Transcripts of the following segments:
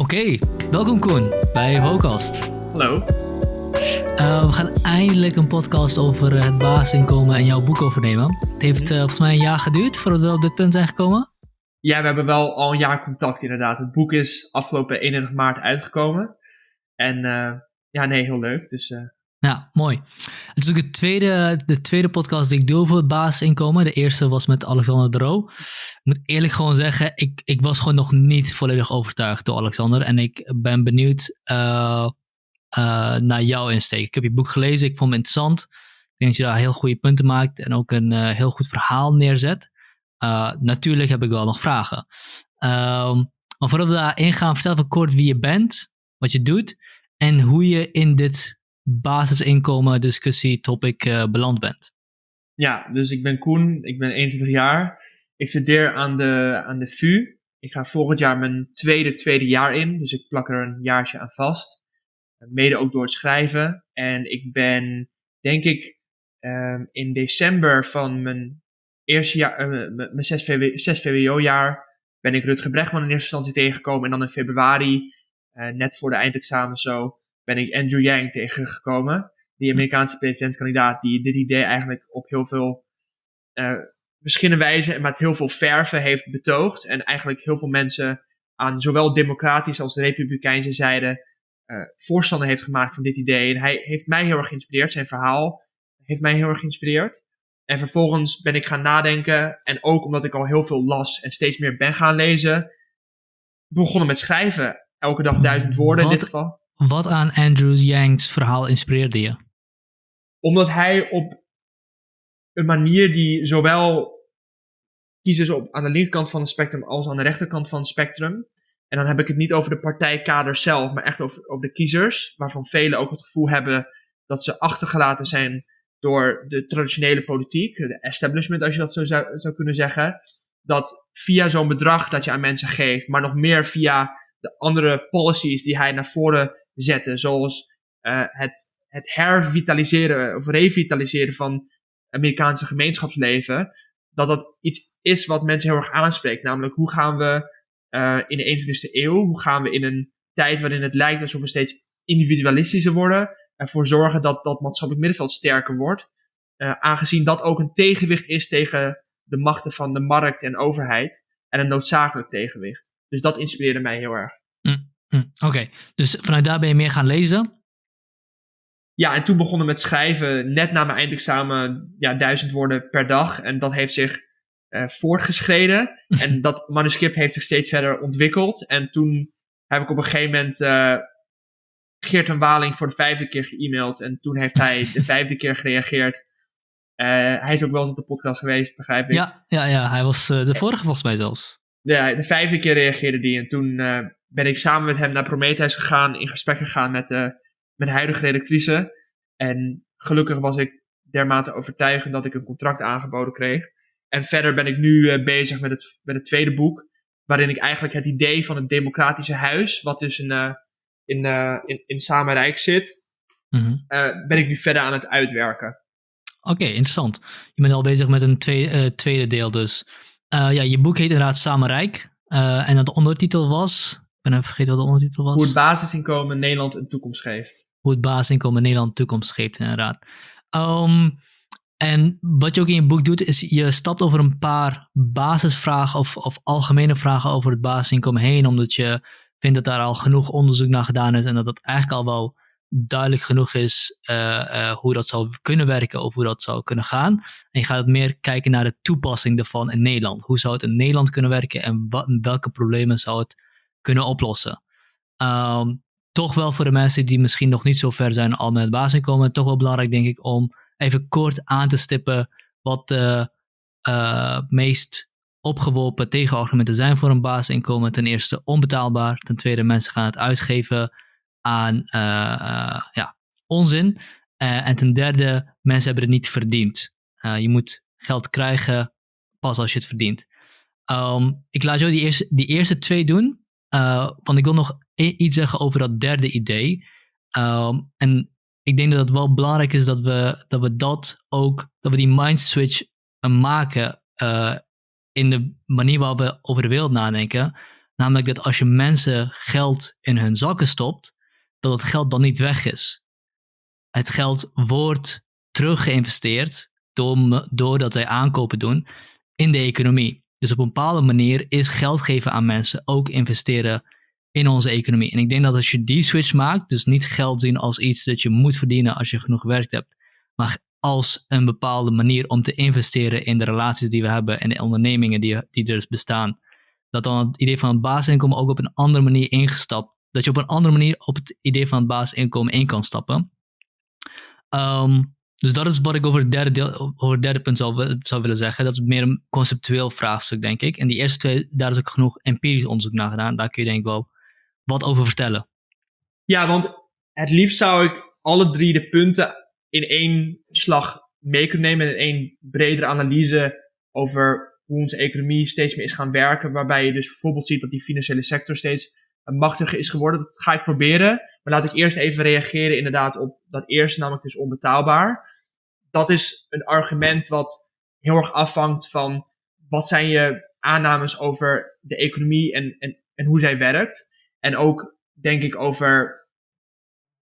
Oké, welkom Koen bij Vocast. Hallo. Uh, we gaan eindelijk een podcast over het basisinkomen en jouw boek overnemen. Het heeft uh, volgens mij een jaar geduurd voordat we op dit punt zijn gekomen. Ja, we hebben wel al een jaar contact inderdaad. Het boek is afgelopen 31 maart uitgekomen. En uh, ja, nee, heel leuk. Dus ja, mooi. Het is ook de tweede, de tweede podcast die ik doe het basisinkomen. De eerste was met Alexander de Roo. Ik moet eerlijk gewoon zeggen, ik, ik was gewoon nog niet volledig overtuigd door Alexander. En ik ben benieuwd uh, uh, naar jouw insteek. Ik heb je boek gelezen, ik vond het interessant. Ik denk dat je daar heel goede punten maakt en ook een uh, heel goed verhaal neerzet. natuurlijk heb ik wel nog vragen. Ehm, maar voordat we daarin gaan, vertel even kort wie je bent, wat je doet en hoe je in dit basisinkomen discussie topic uh, beland bent. Ja, dus ik ben Koen, ik ben 21 jaar. Ik studeer aan de, aan de VU. Ik ga volgend jaar mijn tweede, tweede jaar in, dus ik plak er een jaartje aan vast. Mede ook door het schrijven. En ik ben, denk ik, um, in december van mijn eerste jaar, uh, mijn 6, VW, 6 VWO-jaar, ben ik Rutger Brechtman in eerste instantie tegengekomen. En dan in februari, uh, net voor de eindexamen zo, ben ik Andrew Yang tegengekomen. Die hm. Amerikaanse presidentskandidaat die dit idee eigenlijk op heel veel uh, verschillende wijzen en met heel veel verven heeft betoogd. En eigenlijk heel veel mensen aan zowel democratische als republikeinse zijde uh, voorstander heeft gemaakt van dit idee. En hij heeft mij heel erg geïnspireerd. Zijn verhaal heeft mij heel erg geïnspireerd. En vervolgens ben ik gaan nadenken. En ook omdat ik al heel veel las en steeds meer ben gaan lezen. Begonnen met schrijven. Elke dag duizend woorden in dit geval. Wat aan Andrew Yang's verhaal inspireerde je? Omdat hij op een manier die zowel kiezers op, aan de linkerkant van het spectrum als aan de rechterkant van het spectrum. En dan heb ik het niet over de partijkader zelf, maar echt over, over de kiezers, waarvan velen ook het gevoel hebben dat ze achtergelaten zijn door de traditionele politiek, de establishment als je dat zo zou, zou kunnen zeggen. Dat via zo'n bedrag dat je aan mensen geeft, maar nog meer via de andere policies die hij naar voren zetten. Zoals uh, het, het hervitaliseren of revitaliseren van Amerikaanse gemeenschapsleven. Dat dat iets is wat mensen heel erg aanspreekt. Namelijk, hoe gaan we uh, in de 21ste eeuw, hoe gaan we in een tijd waarin het lijkt alsof we steeds individualistischer worden, ervoor zorgen dat dat maatschappelijk middenveld sterker wordt. Uh, aangezien dat ook een tegenwicht is tegen de machten van de markt en overheid. En een noodzakelijk tegenwicht. Dus dat inspireerde mij heel erg. Hm, Oké, dus vanuit daar ben je meer gaan lezen? Ja, en toen begonnen met schrijven, net na mijn eindexamen, ja, duizend woorden per dag. En dat heeft zich uh, voortgeschreden. en dat manuscript heeft zich steeds verder ontwikkeld. En toen heb ik op een gegeven moment uh, Geert en Waling voor de vijfde keer geëmaild. En toen heeft hij de vijfde keer gereageerd. Uh, hij is ook wel eens op de podcast geweest, begrijp ik. Ja, ja, ja hij was de vorige volgens mij zelfs. Ja, de vijfde keer reageerde hij. En toen ben ik samen met hem naar Prometheus gegaan, in gesprek gegaan met uh, mijn huidige redactrice. En gelukkig was ik dermate overtuigend dat ik een contract aangeboden kreeg. En verder ben ik nu uh, bezig met het, met het tweede boek, waarin ik eigenlijk het idee van het democratische huis, wat dus in, uh, in, in, in Samenrijk zit, mm -hmm. ben ik nu verder aan het uitwerken. Oké, okay, interessant. Je bent al bezig met een tweede, tweede deel dus. ja, je boek heet inderdaad Samenrijk. en de ondertitel was ben even vergeten wat de ondertitel was. Hoe het basisinkomen Nederland een toekomst geeft. Hoe het basisinkomen Nederland een toekomst geeft, inderdaad. Um, en wat je ook in je boek doet, is je stapt over een paar basisvragen of, of algemene vragen over het basisinkomen heen, omdat je vindt dat daar al genoeg onderzoek naar gedaan is en dat het eigenlijk al wel duidelijk genoeg is uh, uh, hoe dat zou kunnen werken of hoe dat zou kunnen gaan. En je gaat meer kijken naar de toepassing daarvan in Nederland. Hoe zou het in Nederland kunnen werken en wat, welke problemen zou het kunnen oplossen. Um, toch wel voor de mensen die misschien nog niet zo ver zijn al met het basisinkomen, toch wel belangrijk denk ik om even kort aan te stippen wat de uh, meest opgeworpen tegenargumenten zijn voor een basisinkomen. Ten eerste onbetaalbaar, ten tweede mensen gaan het uitgeven aan uh, ja, onzin. en ten derde, mensen hebben het niet verdiend. je moet geld krijgen pas als je het verdient. Um, ik laat jou die eerste, die eerste twee doen. Uh, want ik wil nog iets zeggen over dat derde idee. Um, en ik denk dat het wel belangrijk is dat we dat, we dat ook, dat we die mind switch uh, maken uh, in de manier waarop we over de wereld nadenken. Namelijk dat als je mensen geld in hun zakken stopt, dat het geld dan niet weg is. Het geld wordt teruggeïnvesteerd door, doordat zij aankopen doen in de economie. Dus op een bepaalde manier is geld geven aan mensen ook investeren in onze economie. En ik denk dat als je die switch maakt, dus niet geld zien als iets dat je moet verdienen als je genoeg gewerkt hebt, maar als een bepaalde manier om te investeren in de relaties die we hebben en de ondernemingen die, die er dus bestaan, dat dan het idee van het basisinkomen ook op een andere manier ingestapt, dat je op een andere manier op het idee van het basisinkomen in kan stappen. Ehm, dus dat is wat ik over het derde, deel, over derde punt zou, zou willen zeggen. Dat is meer een conceptueel vraagstuk, denk ik. En die eerste twee, daar is ook genoeg empirisch onderzoek naar gedaan. Daar kun je denk ik wel wat over vertellen. Ja, want het liefst zou ik alle drie de punten in één slag mee kunnen nemen. In één bredere analyse over hoe onze economie steeds meer is gaan werken. Waarbij je dus bijvoorbeeld ziet dat die financiële sector steeds machtiger is geworden. Dat ga ik proberen. Maar laat ik eerst even reageren inderdaad op dat eerste, namelijk het is onbetaalbaar. Dat is een argument wat heel erg afhangt van wat zijn je aannames over de economie en, en, en hoe zij werkt. En ook denk ik over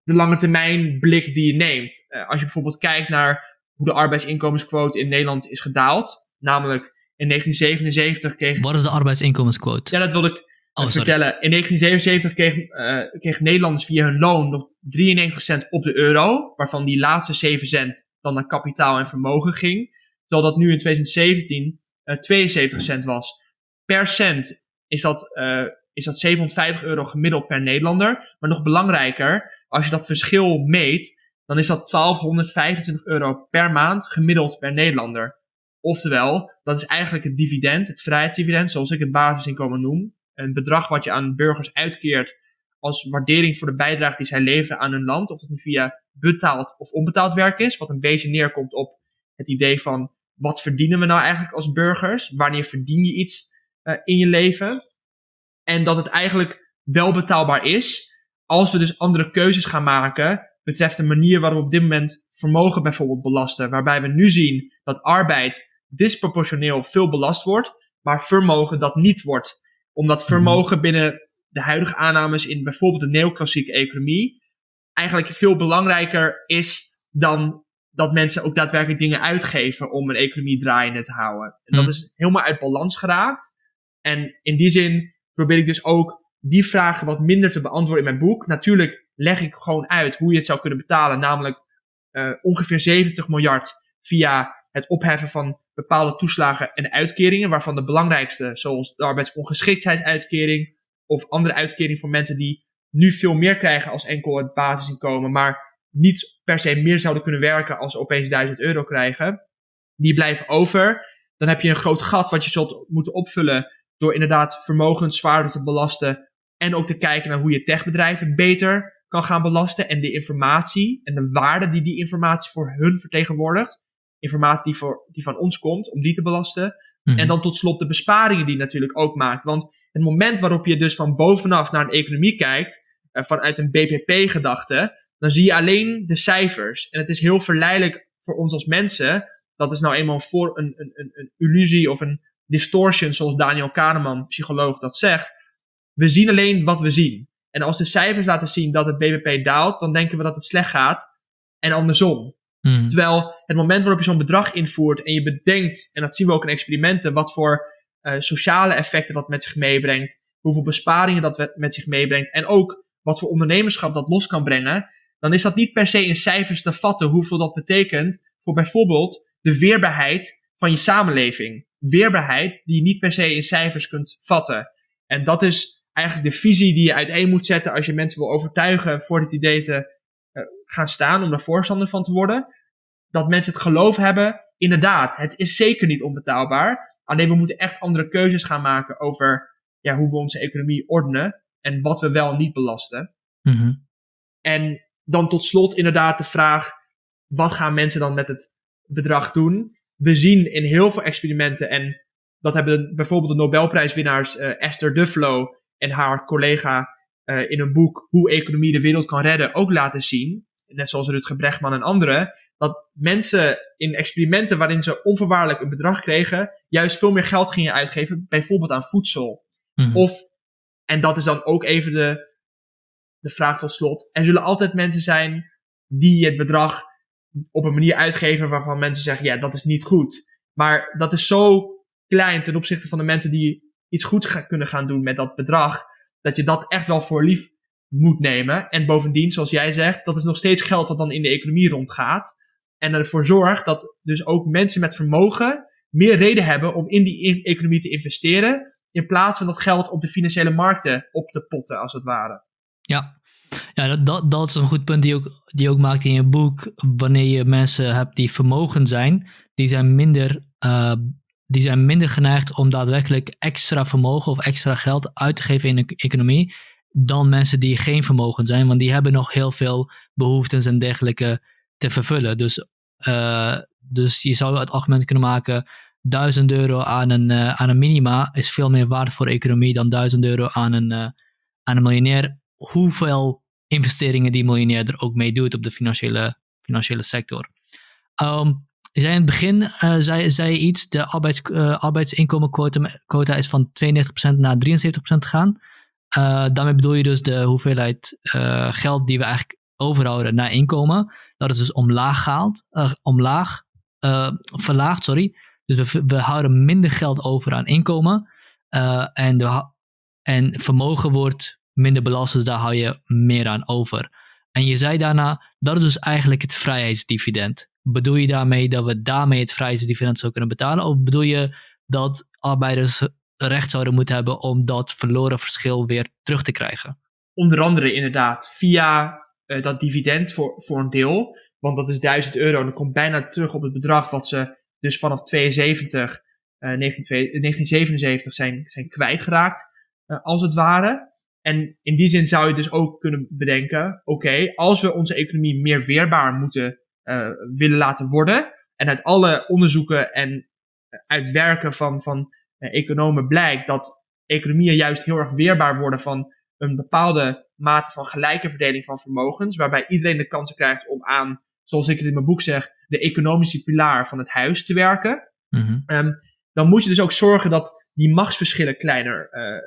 de lange termijn blik die je neemt. Uh, als je bijvoorbeeld kijkt naar hoe de arbeidsinkomensquote in Nederland is gedaald. Namelijk in 1977 kreeg... Wat is de arbeidsinkomensquote? Ja, dat wilde ik oh, vertellen. In 1977 kreeg, uh, kreeg Nederlanders via hun loon nog 93 cent op de euro. Waarvan die laatste 7 cent dan naar kapitaal en vermogen ging. Terwijl dat nu in 2017 uh, 72 cent was. Per cent is dat, uh, is dat 750 euro gemiddeld per Nederlander. Maar nog belangrijker, als je dat verschil meet, dan is dat 1225 euro per maand gemiddeld per Nederlander. Oftewel, dat is eigenlijk het dividend, het vrijheidsdividend, zoals ik het basisinkomen noem. Een bedrag wat je aan burgers uitkeert als waardering voor de bijdrage die zij leveren aan hun land. Of het nu via betaald of onbetaald werk is. Wat een beetje neerkomt op het idee van wat verdienen we nou eigenlijk als burgers? Wanneer verdien je iets uh, in je leven? En dat het eigenlijk wel betaalbaar is. Als we dus andere keuzes gaan maken. Betreft de manier waarop we op dit moment vermogen bijvoorbeeld belasten. Waarbij we nu zien dat arbeid disproportioneel veel belast wordt. Maar vermogen dat niet wordt. Omdat mhm. vermogen binnen de huidige aannames in bijvoorbeeld de neoclassieke economie. Eigenlijk veel belangrijker is dan dat mensen ook daadwerkelijk dingen uitgeven om een economie draaiende te houden. En dat mhm. is helemaal uit balans geraakt. En in die zin probeer ik dus ook die vragen wat minder te beantwoorden in mijn boek. Natuurlijk leg ik gewoon uit hoe je het zou kunnen betalen, namelijk uh, ongeveer 70 miljard via het opheffen van bepaalde toeslagen en uitkeringen, waarvan de belangrijkste, zoals de arbeidsongeschiktheidsuitkering of andere uitkering voor mensen die nu veel meer krijgen als enkel het basisinkomen, maar niet per se meer zouden kunnen werken als ze opeens 1000 euro krijgen, die blijven over. Dan heb je een groot gat wat je zult moeten opvullen door inderdaad vermogens zwaarder te belasten en ook te kijken naar hoe je techbedrijven beter kan gaan belasten en de informatie en de waarde die die informatie voor hun vertegenwoordigt, informatie die, voor, die van ons komt, om die te belasten. Mhm. En dan tot slot de besparingen die natuurlijk ook maakt. Want het moment waarop je dus van bovenaf naar een economie kijkt, uh, vanuit een BPP-gedachte, dan zie je alleen de cijfers. En het is heel verleidelijk voor ons als mensen. Dat is nou eenmaal voor een, een, een, een illusie of een distortion, zoals Daniel Kahneman, psycholoog, dat zegt. We zien alleen wat we zien. En als de cijfers laten zien dat het BBP daalt, dan denken we dat het slecht gaat. En andersom. Hmm. Terwijl het moment waarop je zo'n bedrag invoert en je bedenkt, en dat zien we ook in experimenten, wat voor uh, sociale effecten dat met zich meebrengt, hoeveel besparingen dat met zich meebrengt en ook wat voor ondernemerschap dat los kan brengen, dan is dat niet per se in cijfers te vatten hoeveel dat betekent voor bijvoorbeeld de weerbaarheid van je samenleving. Weerbaarheid die je niet per se in cijfers kunt vatten. En dat is eigenlijk de visie die je uiteen moet zetten als je mensen wil overtuigen voor dit idee te gaan staan, om daar voorstander van te worden. Dat mensen het geloof hebben, inderdaad, het is zeker niet onbetaalbaar. Alleen we moeten echt andere keuzes gaan maken over ja, hoe we onze economie ordenen en wat we wel niet belasten. Mm En dan tot slot inderdaad de vraag, wat gaan mensen dan met het bedrag doen? We zien in heel veel experimenten, en dat hebben bijvoorbeeld de Nobelprijswinnaars uh, Esther Duflo en haar collega uh, in een boek Hoe economie de wereld kan redden ook laten zien, net zoals Rutger Bregman en anderen, dat mensen in experimenten waarin ze onvoorwaardelijk een bedrag kregen, juist veel meer geld gingen uitgeven, bijvoorbeeld aan voedsel. Mm -hmm. Of En dat is dan ook even de, de vraag tot slot. Er zullen altijd mensen zijn die het bedrag op een manier uitgeven waarvan mensen zeggen, ja, dat is niet goed. Maar dat is zo klein ten opzichte van de mensen die iets goeds kunnen gaan doen met dat bedrag, dat je dat echt wel voor lief moet nemen. En bovendien, zoals jij zegt, dat is nog steeds geld wat dan in de economie rondgaat. En ervoor zorgt dat dus ook mensen met vermogen meer reden hebben om in die economie te investeren. In plaats van dat geld op de financiële markten op te potten, als het ware. Ja, ja dat, dat, dat is een goed punt die ook, die ook maakt in je boek. Wanneer je mensen hebt die vermogen zijn, die zijn minder, uh, die zijn minder geneigd om daadwerkelijk extra vermogen of extra geld uit te geven in de economie. Dan mensen die geen vermogen zijn, want die hebben nog heel veel behoeftes en dergelijke te vervullen. Dus, uh, dus je zou het argument kunnen maken: 1000 euro aan een, uh, aan een minima is veel meer waard voor de economie dan 1000 euro aan een, uh, aan een miljonair. Hoeveel investeringen die miljonair er ook mee doet op de financiële, financiële sector. Um, je zei in het begin uh, zei, zei iets, de arbeids, arbeidsinkomenquota is van 92% naar 73% gegaan. daarmee bedoel je dus de hoeveelheid geld die we eigenlijk overhouden naar inkomen. Dat is dus omlaag gehaald, uh, omlaag, uh, verlaagd, sorry. Dus we, houden minder geld over aan inkomen. Uh, en, de, en vermogen wordt minder belast, dus daar hou je meer aan over. En je zei daarna, dat is dus eigenlijk het vrijheidsdividend. Bedoel je daarmee dat we daarmee het vrijheidsdividend zouden kunnen betalen? Of bedoel je dat arbeiders recht zouden moeten hebben om dat verloren verschil weer terug te krijgen? Onder andere inderdaad via uh, dat dividend voor, voor een deel. Want dat is 1000 euro en dat komt bijna terug op het bedrag wat ze dus vanaf 72, uh, 1977 zijn, zijn kwijtgeraakt, als het ware. En in die zin zou je dus ook kunnen bedenken, oké, als we onze economie meer weerbaar moeten uh, willen laten worden, en uit alle onderzoeken en uit werken van, van economen blijkt dat economieën juist heel erg weerbaar worden van een bepaalde mate van gelijke verdeling van vermogens, waarbij iedereen de kans krijgt om aan, zoals ik het in mijn boek zeg, de economische pilaar van het huis te werken. Mm-hmm. Um, dan moet je dus ook zorgen dat die machtsverschillen kleiner, uh,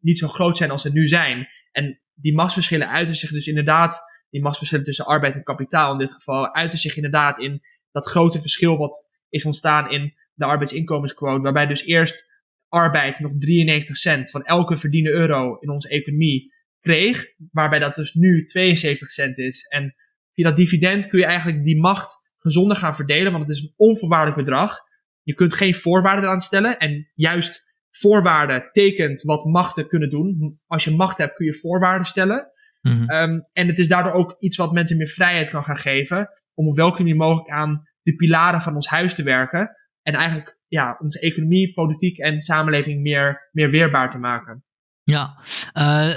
niet zo groot zijn als ze nu zijn. En die machtsverschillen uiten zich dus inderdaad, die machtsverschillen tussen arbeid en kapitaal in dit geval, uiten zich inderdaad in dat grote verschil wat is ontstaan in de arbeidsinkomensquote, waarbij dus eerst arbeid nog 93 cent van elke verdiende euro in onze economie kreeg, waarbij dat dus nu 72 cent is. En via dat dividend kun je eigenlijk die macht gezonder gaan verdelen, want het is een onvoorwaardelijk bedrag. Je kunt geen voorwaarden eraan stellen en juist voorwaarden tekent wat machten kunnen doen. Als je macht hebt kun je voorwaarden stellen. Mm-hmm. Um, en het is daardoor ook iets wat mensen meer vrijheid kan gaan geven om op welke manier mogelijk aan de pilaren van ons huis te werken. En eigenlijk ja, onze economie, politiek en samenleving meer, meer weerbaar te maken. Ja, uh,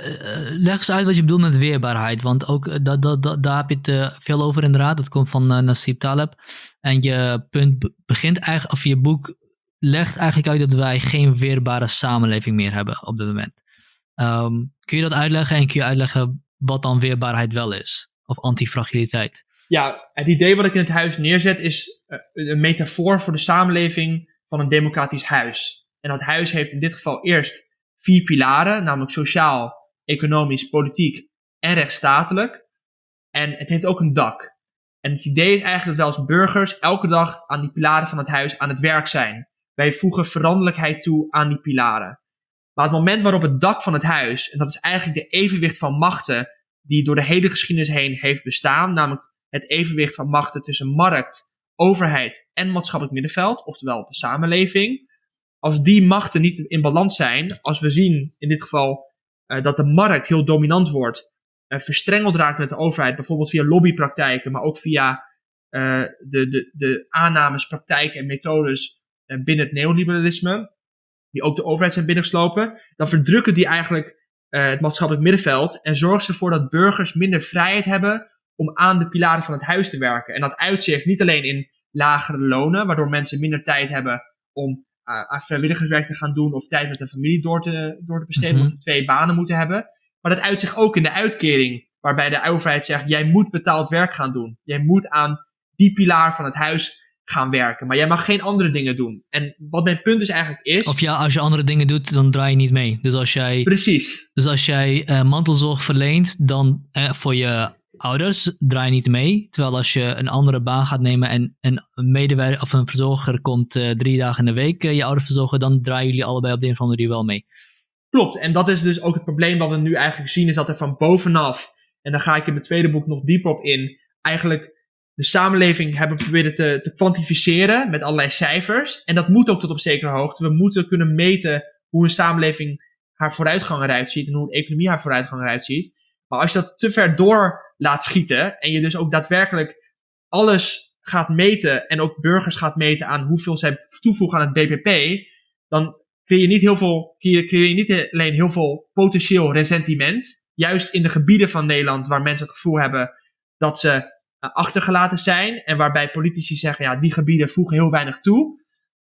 leg eens uit wat je bedoelt met weerbaarheid. Want ook uh, dat, dat, dat, daar heb je het uh, veel over inderdaad. Dat komt van uh, Nasib Taleb. En je punt begint eigenlijk, of je boek legt eigenlijk uit dat wij geen weerbare samenleving meer hebben op dit moment. Um, kun je dat uitleggen en kun je uitleggen wat dan weerbaarheid wel is? Of antifragiliteit? Ja, het idee wat ik in het huis neerzet is een metafoor voor de samenleving van een democratisch huis. En dat huis heeft in dit geval eerst vier pilaren, namelijk sociaal, economisch, politiek en rechtsstatelijk. En het heeft ook een dak. En het idee is eigenlijk dat wij als burgers elke dag aan die pilaren van het huis aan het werk zijn. Wij voegen veranderlijkheid toe aan die pilaren. Maar het moment waarop het dak van het huis, en dat is eigenlijk de evenwicht van machten die door de hele geschiedenis heen heeft bestaan, namelijk het evenwicht van machten tussen markt, overheid en maatschappelijk middenveld, oftewel de samenleving, als die machten niet in balans zijn, als we zien in dit geval uh, dat de markt heel dominant wordt, uh, verstrengeld raakt met de overheid, bijvoorbeeld via lobbypraktijken, maar ook via uh, de, de, de aannames, praktijken en methodes binnen het neoliberalisme, die ook de overheid zijn binnengeslopen, dan verdrukken die eigenlijk het maatschappelijk middenveld en zorgen ze ervoor dat burgers minder vrijheid hebben om aan de pilaren van het huis te werken. En dat uitzicht niet alleen in lagere lonen, waardoor mensen minder tijd hebben om uh, aan vrijwilligerswerk te gaan doen of tijd met een familie door te, door te besteden, mm-hmm. omdat ze twee banen moeten hebben. Maar dat uitzicht ook in de uitkering, waarbij de overheid zegt, jij moet betaald werk gaan doen. Jij moet aan die pilaar van het huis gaan werken. Maar jij mag geen andere dingen doen. En wat mijn punt dus eigenlijk is. Of ja, als je andere dingen doet, dan draai je niet mee. Dus als jij, Precies. dus als jij uh, mantelzorg verleent dan, uh, voor je ouders, draai je niet mee. Terwijl als je een andere baan gaat nemen en een medewerker of een verzorger komt uh, drie dagen in de week je ouder verzorgen, dan draaien jullie allebei op de een of andere manier wel mee. Klopt. En dat is dus ook het probleem wat we nu eigenlijk zien, is dat er van bovenaf, en daar ga ik in mijn tweede boek nog dieper op in, eigenlijk de samenleving hebben proberen te, te kwantificeren met allerlei cijfers. En dat moet ook tot op zekere hoogte. We moeten kunnen meten hoe een samenleving haar vooruitgang eruit ziet en hoe een economie haar vooruitgang eruit ziet. Maar als je dat te ver door laat schieten en je dus ook daadwerkelijk alles gaat meten en ook burgers gaat meten aan hoeveel zij toevoegen aan het BBP, dan kun je niet heel veel, kun je niet alleen heel veel potentieel resentiment, juist in de gebieden van Nederland waar mensen het gevoel hebben dat ze achtergelaten zijn. En waarbij politici zeggen, ja, die gebieden voegen heel weinig toe.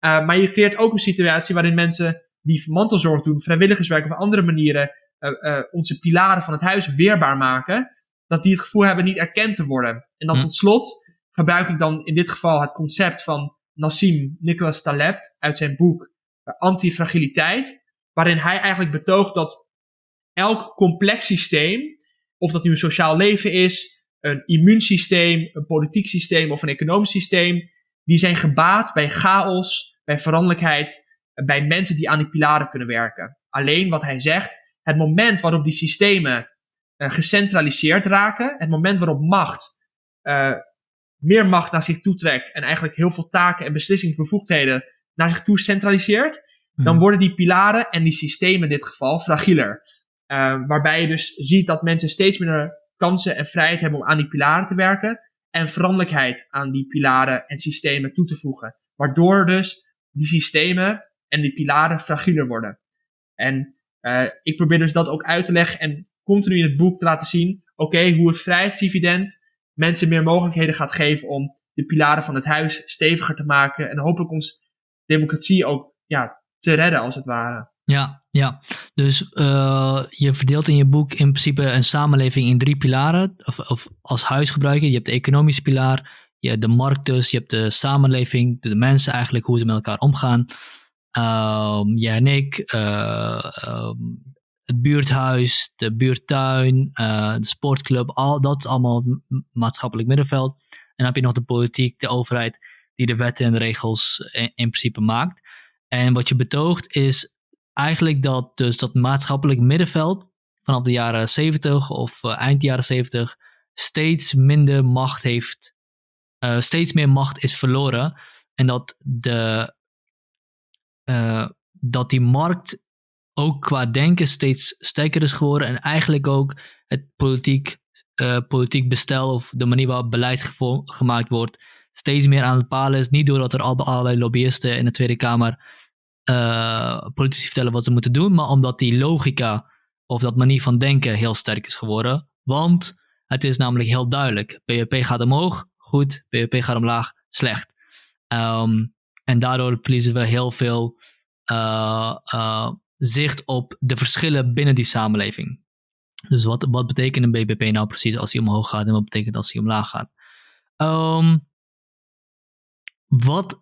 Uh, maar je creëert ook een situatie waarin mensen die mantelzorg doen, vrijwilligerswerk of andere manieren, uh, uh, onze pilaren van het huis weerbaar maken. Dat die het gevoel hebben niet erkend te worden. En dan hm. tot slot gebruik ik dan in dit geval het concept van Nassim Nicholas Taleb uit zijn boek Antifragiliteit. Waarin hij eigenlijk betoogt dat elk complex systeem, of dat nu een sociaal leven is, een immuunsysteem, een politiek systeem of een economisch systeem, die zijn gebaat bij chaos, bij veranderlijkheid, bij mensen die aan die pilaren kunnen werken. Alleen wat hij zegt, het moment waarop die systemen uh, gecentraliseerd raken, het moment waarop macht uh, meer macht naar zich toetrekt en eigenlijk heel veel taken en beslissingsbevoegdheden naar zich toe centraliseert, dan hmm. worden die pilaren en die systemen in dit geval fragieler. Uh, waarbij je dus ziet dat mensen steeds minder kansen en vrijheid hebben om aan die pilaren te werken. En veranderlijkheid aan die pilaren en systemen toe te voegen. Waardoor dus die systemen en die pilaren fragieler worden. En uh, ik probeer dus dat ook uit te leggen en continu in het boek te laten zien, oké, hoe het vrijheidsdividend mensen meer mogelijkheden gaat geven om de pilaren van het huis steviger te maken en hopelijk ons democratie ook ja, te redden als het ware. Ja, ja. Dus uh, je verdeelt in je boek in principe een samenleving in drie pilaren. Of, of als huisgebruiker. Je hebt de economische pilaar, je hebt de markt dus, je hebt de samenleving, de, mensen eigenlijk, hoe ze met elkaar omgaan. Um, jij en ik, uh, um, het buurthuis, de buurtuin, uh, de sportclub, al, dat is allemaal maatschappelijk middenveld. En dan heb je nog de politiek, de overheid, die de wetten en regels in principe maakt. En wat je betoogt is eigenlijk dat dus dat maatschappelijk middenveld vanaf de jaren 70 of uh, eind jaren 70 steeds minder macht heeft, uh, steeds meer macht is verloren. En dat, de, uh, dat die markt ook qua denken steeds sterker is geworden. En eigenlijk ook het politiek, politiek bestel of de manier waarop beleid gemaakt wordt steeds meer aan het palen is. Niet doordat er allerlei lobbyisten in de Tweede Kamer uh, politici vertellen wat ze moeten doen, maar omdat die logica of dat manier van denken heel sterk is geworden. Want het is namelijk heel duidelijk. BBP gaat omhoog, goed. BBP gaat omlaag, slecht. Um, en daardoor verliezen we heel veel uh, uh, zicht op de verschillen binnen die samenleving. Dus wat, wat betekent een BBP nou precies als hij omhoog gaat en wat betekent als hij omlaag gaat? Um, wat,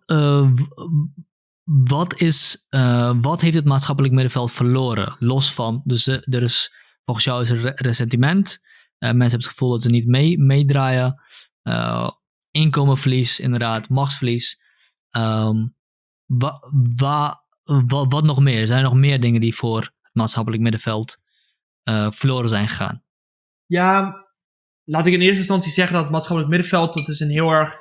wat, is, uh, wat heeft het maatschappelijk middenveld verloren? Los van, dus uh, er is volgens jou is er resentiment. Uh, mensen hebben het gevoel dat ze niet mee, meedraaien. inkomenverlies, inderdaad, machtsverlies. Wa, wat nog meer? Zijn er nog meer dingen die voor het maatschappelijk middenveld verloren zijn gegaan? Ja, laat ik in eerste instantie zeggen dat het maatschappelijk middenveld, dat is een heel erg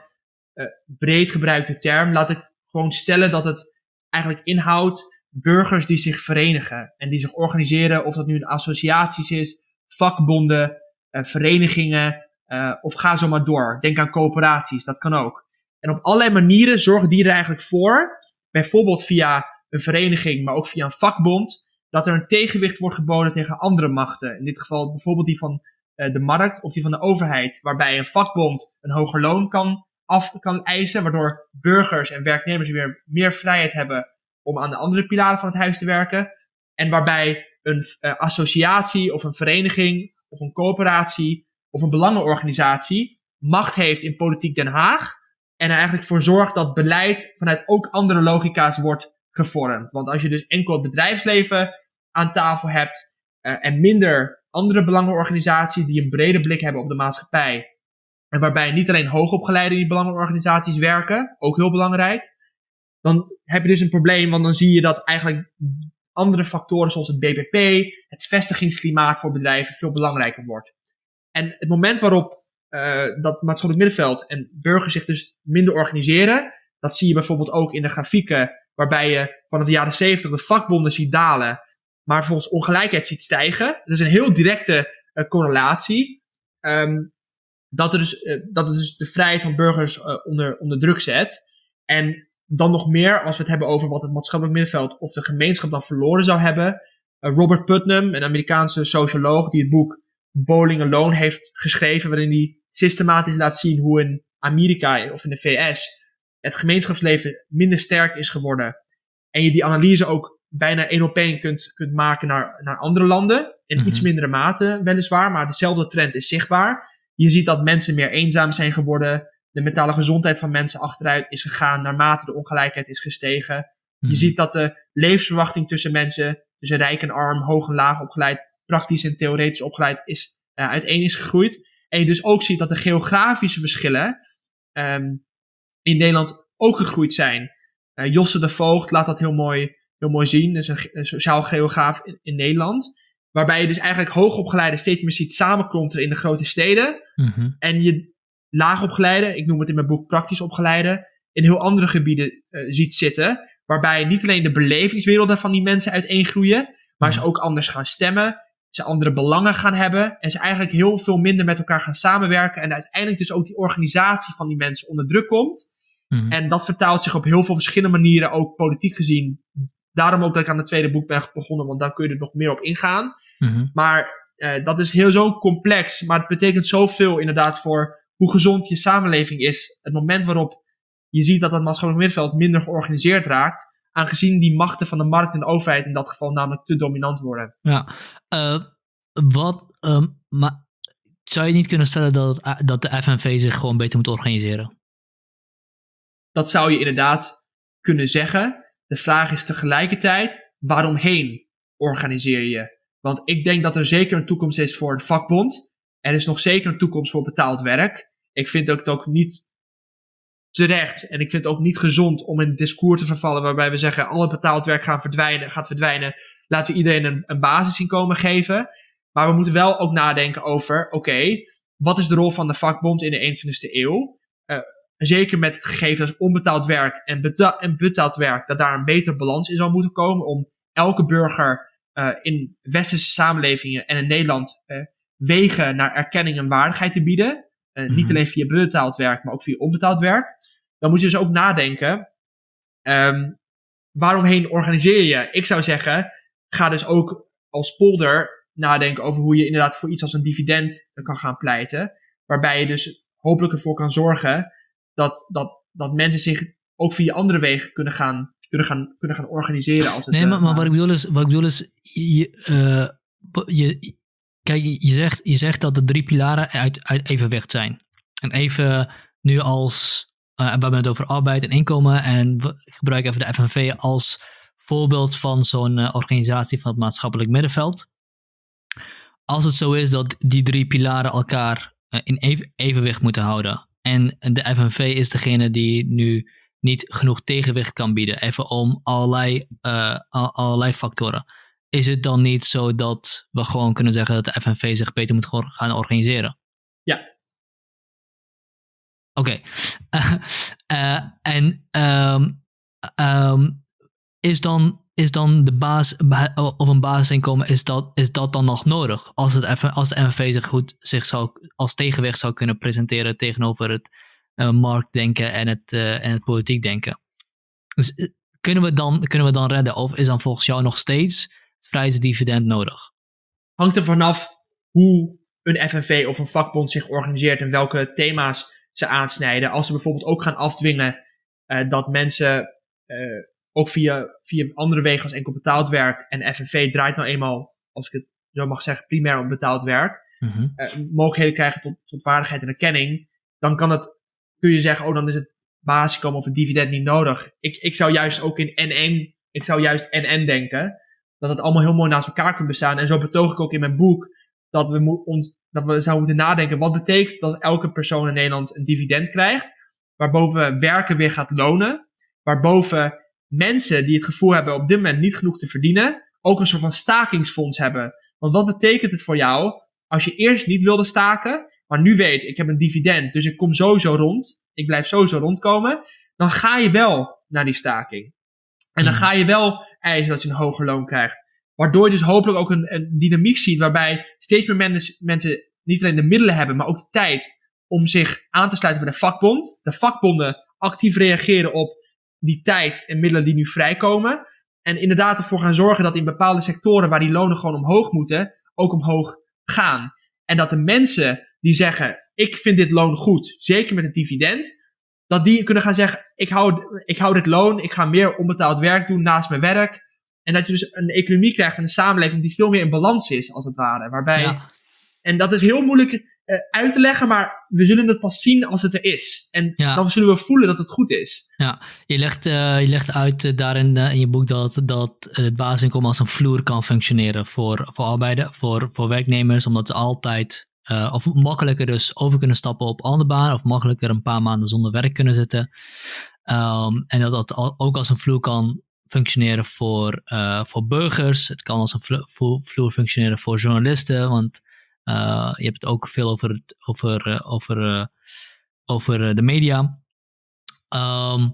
breed gebruikte term. Laat ik gewoon stellen dat het eigenlijk inhoudt burgers die zich verenigen en die zich organiseren, of dat nu een associaties is, vakbonden, uh, verenigingen, uh, of ga zo maar door. Denk aan coöperaties, dat kan ook. En op allerlei manieren zorgen die er eigenlijk voor, bijvoorbeeld via een vereniging, maar ook via een vakbond, dat er een tegenwicht wordt geboden tegen andere machten. In dit geval bijvoorbeeld die van uh, de markt of die van de overheid, waarbij een vakbond een hoger loon kan af kan eisen, waardoor burgers en werknemers weer meer vrijheid hebben om aan de andere pilaren van het huis te werken. En waarbij een uh, associatie of een vereniging of een coöperatie of een belangenorganisatie macht heeft in politiek Den Haag en er eigenlijk voor zorgt dat beleid vanuit ook andere logica's wordt gevormd. Want als je dus enkel het bedrijfsleven aan tafel hebt uh, en minder andere belangenorganisaties die een brede blik hebben op de maatschappij. En waarbij niet alleen hoogopgeleide in die belangenorganisaties werken, ook heel belangrijk. Dan heb je dus een probleem, want dan zie je dat eigenlijk andere factoren zoals het BBP, het vestigingsklimaat voor bedrijven veel belangrijker wordt. En het moment waarop uh, dat maatschappelijk middenveld en burgers zich dus minder organiseren, dat zie je bijvoorbeeld ook in de grafieken waarbij je vanaf de jaren 70 de vakbonden ziet dalen, maar volgens ongelijkheid ziet stijgen. Dat is een heel directe uh, correlatie. Um, dat, er dus, uh, dat het dus de vrijheid van burgers uh, onder, onder druk zet. En dan nog meer, als we het hebben over wat het maatschappelijk middenveld of de gemeenschap dan verloren zou hebben. Robert Putnam, een Amerikaanse socioloog, die het boek Bowling Alone heeft geschreven, waarin hij systematisch laat zien hoe in Amerika of in de VS het gemeenschapsleven minder sterk is geworden. En je die analyse ook bijna één op één kunt, kunt maken naar, naar andere landen. In mm -hmm. iets mindere mate weliswaar, maar dezelfde trend is zichtbaar. Je ziet dat mensen meer eenzaam zijn geworden. De mentale gezondheid van mensen achteruit is gegaan naarmate de ongelijkheid is gestegen. -hmm. Je ziet dat de levensverwachting tussen mensen, tussen rijk en arm, hoog en laag opgeleid, praktisch en theoretisch opgeleid, is, uh, uiteen is gegroeid. En je dus ook ziet dat de geografische verschillen um, in Nederland ook gegroeid zijn. Uh, Josse de Voogd laat dat heel mooi, heel mooi zien. Dat is een, een sociaal geograaf in, in, Nederland. Waarbij je dus eigenlijk hoogopgeleide steeds meer ziet samenklonteren in de grote steden. Mm -hmm. En je laagopgeleide, ik noem het in mijn boek praktisch opgeleide, in heel andere gebieden uh, ziet zitten. Waarbij niet alleen de belevingswerelden van die mensen uiteengroeien, maar -hmm. ze ook anders gaan stemmen. Ze andere belangen gaan hebben. En ze eigenlijk heel veel minder met elkaar gaan samenwerken. En uiteindelijk dus ook die organisatie van die mensen onder druk komt. Mhm. Mm -hmm. En dat vertaalt zich op heel veel verschillende manieren, ook politiek gezien. Daarom ook dat ik aan het tweede boek ben begonnen, want daar kun je er nog meer op ingaan. Mm -hmm. Maar uh, dat is heel zo complex, maar het betekent zoveel inderdaad voor hoe gezond je samenleving is. Het moment waarop je ziet dat het maatschappelijk middenveld minder georganiseerd raakt, aangezien die machten van de markt en de overheid in dat geval namelijk te dominant worden. Ja, uh, wat, um, maar zou je niet kunnen stellen dat, dat de FNV zich gewoon beter moet organiseren? Dat zou je inderdaad kunnen zeggen. De vraag is tegelijkertijd, waaromheen organiseer je? Want ik denk dat er zeker een toekomst is voor een vakbond. Er is nog zeker een toekomst voor betaald werk. Ik vind het ook niet terecht. En ik vind het ook niet gezond om in een discours te vervallen waarbij we zeggen alle betaald werk gaan verdwijnen, gaat verdwijnen. Laten we iedereen een, een basisinkomen geven. Maar we moeten wel ook nadenken over, oké, wat is de rol van de vakbond in de 21ste eeuw? Uh, zeker met het gegeven als onbetaald werk en, beta en betaald werk, dat daar een betere balans in zou moeten komen om elke burger uh, in westerse samenlevingen en in Nederland uh, wegen naar erkenning en waardigheid te bieden. Uh, mm-hmm. Niet alleen via betaald werk, maar ook via onbetaald werk. Dan moet je dus ook nadenken, um, waaromheen organiseer je? Ik zou zeggen, ga dus ook als polder nadenken over hoe je inderdaad voor iets als een dividend kan gaan pleiten. Waarbij je dus hopelijk ervoor kan zorgen dat, dat, dat mensen zich ook via andere wegen kunnen gaan, kunnen gaan, kunnen gaan organiseren. Als het, nee, maar, maar wat, ik bedoel is, wat ik bedoel is, je, uh, je, kijk, je zegt, je zegt dat de drie pilaren uit, uit evenwicht zijn. En even nu als, uh, we hebben het over arbeid en inkomen en we gebruiken even de FNV als voorbeeld van zo'n organisatie van het maatschappelijk middenveld. Als het zo is dat die drie pilaren elkaar in even, evenwicht moeten houden en de FNV is degene die nu niet genoeg tegenwicht kan bieden, even om allerlei, uh, allerlei factoren. Is het dan niet zo dat we gewoon kunnen zeggen dat de FNV zich beter moet gaan organiseren? Ja. Oké. Okay. Uh, en um, um, is dan is dan de baas of een basisinkomen, is dat, is dat dan nog nodig? Als, het even, als de MFV zich goed zich zou, als tegenwicht zou kunnen presenteren tegenover het uh, marktdenken en het, uh, en het politiek denken. Dus uh, kunnen, we dan, kunnen we dan redden? Of is dan volgens jou nog steeds het vrijheidsdividend nodig? Hangt er vanaf hoe een FNV of een vakbond zich organiseert en welke thema's ze aansnijden. Als ze bijvoorbeeld ook gaan afdwingen dat mensen ook via, via andere wegen als enkel betaald werk. En FNV draait nou eenmaal, als ik het zo mag zeggen, primair op betaald werk. Mm-hmm. Uh, mogelijkheden krijgen tot, tot waardigheid en erkenning. Dan kan het, kun je zeggen, oh dan is het basisinkomen of een dividend niet nodig. Ik, ik zou juist ook in NN, ik zou juist NN denken. Dat het allemaal heel mooi naast elkaar kan bestaan. En zo betoog ik ook in mijn boek dat we, ons, dat we zouden moeten nadenken. Wat betekent dat elke persoon in Nederland een dividend krijgt? Waarboven werken weer gaat lonen. Waarboven mensen die het gevoel hebben op dit moment niet genoeg te verdienen. Ook een soort van stakingsfonds hebben. Want wat betekent het voor jou als je eerst niet wilde staken, maar nu weet ik heb een dividend, dus ik kom sowieso rond, ik blijf sowieso rondkomen, dan ga je wel naar die staking. En dan Hmm. ga je wel eisen dat je een hoger loon krijgt. Waardoor je dus hopelijk ook een, een dynamiek ziet waarbij steeds meer mensen, mensen niet alleen de middelen hebben, maar ook de tijd om zich aan te sluiten bij de vakbond. De vakbonden actief reageren op die tijd en middelen die nu vrijkomen. En inderdaad ervoor gaan zorgen dat in bepaalde sectoren waar die lonen gewoon omhoog moeten, ook omhoog gaan. En dat de mensen die zeggen, ik vind dit loon goed, zeker met het dividend, dat die kunnen gaan zeggen, ik hou, ik hou dit loon, ik ga meer onbetaald werk doen naast mijn werk. En dat je dus een economie krijgt en een samenleving die veel meer in balans is, als het ware. Waarbij, Ja. en dat is heel moeilijk eh, uit te leggen, maar we zullen het pas zien als het er is. En Ja. dan zullen we voelen dat het goed is. Je legt, eh, je legt uit eh, daarin in je boek dat, dat het basisinkomen als een vloer kan functioneren voor, voor arbeiders, voor, voor werknemers, omdat ze altijd, of makkelijker dus over kunnen stappen op andere baan, of makkelijker een paar maanden zonder werk kunnen zitten. Ehm, en dat dat ook als een vloer kan functioneren voor, voor burgers. Het kan als een vlo- vlo- vloer functioneren voor journalisten, want eh, je hebt het ook veel over, over, eh, over, eh, over de media. Ehm,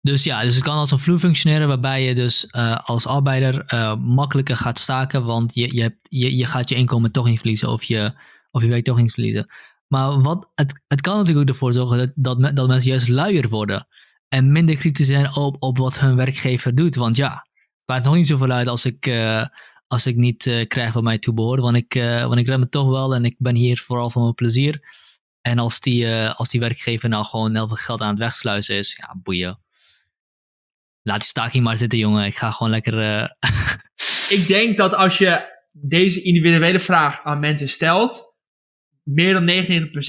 dus ja, dus het kan als een vloer functioneren waarbij je dus als arbeider makkelijker gaat staken, want je, je, hebt, je, je gaat je inkomen toch niet verliezen of je, of je werk toch niet verliezen. Maar wat, het, het kan natuurlijk ook ervoor zorgen dat, dat, me- dat mensen juist luier worden en minder kritisch zijn op, op wat hun werkgever doet. Want ja, het maakt nog niet zoveel uit als ik, als ik niet eh, krijg wat mij toebehoort, want ik, eh want ik red me toch wel en ik ben hier vooral voor mijn plezier. En als die, eh, als die werkgever nou gewoon heel veel geld aan het wegsluizen is, ja, boeien. Laat die staking maar zitten, jongen. Ik ga gewoon lekker. Ik denk dat als je deze individuele vraag aan mensen stelt, meer dan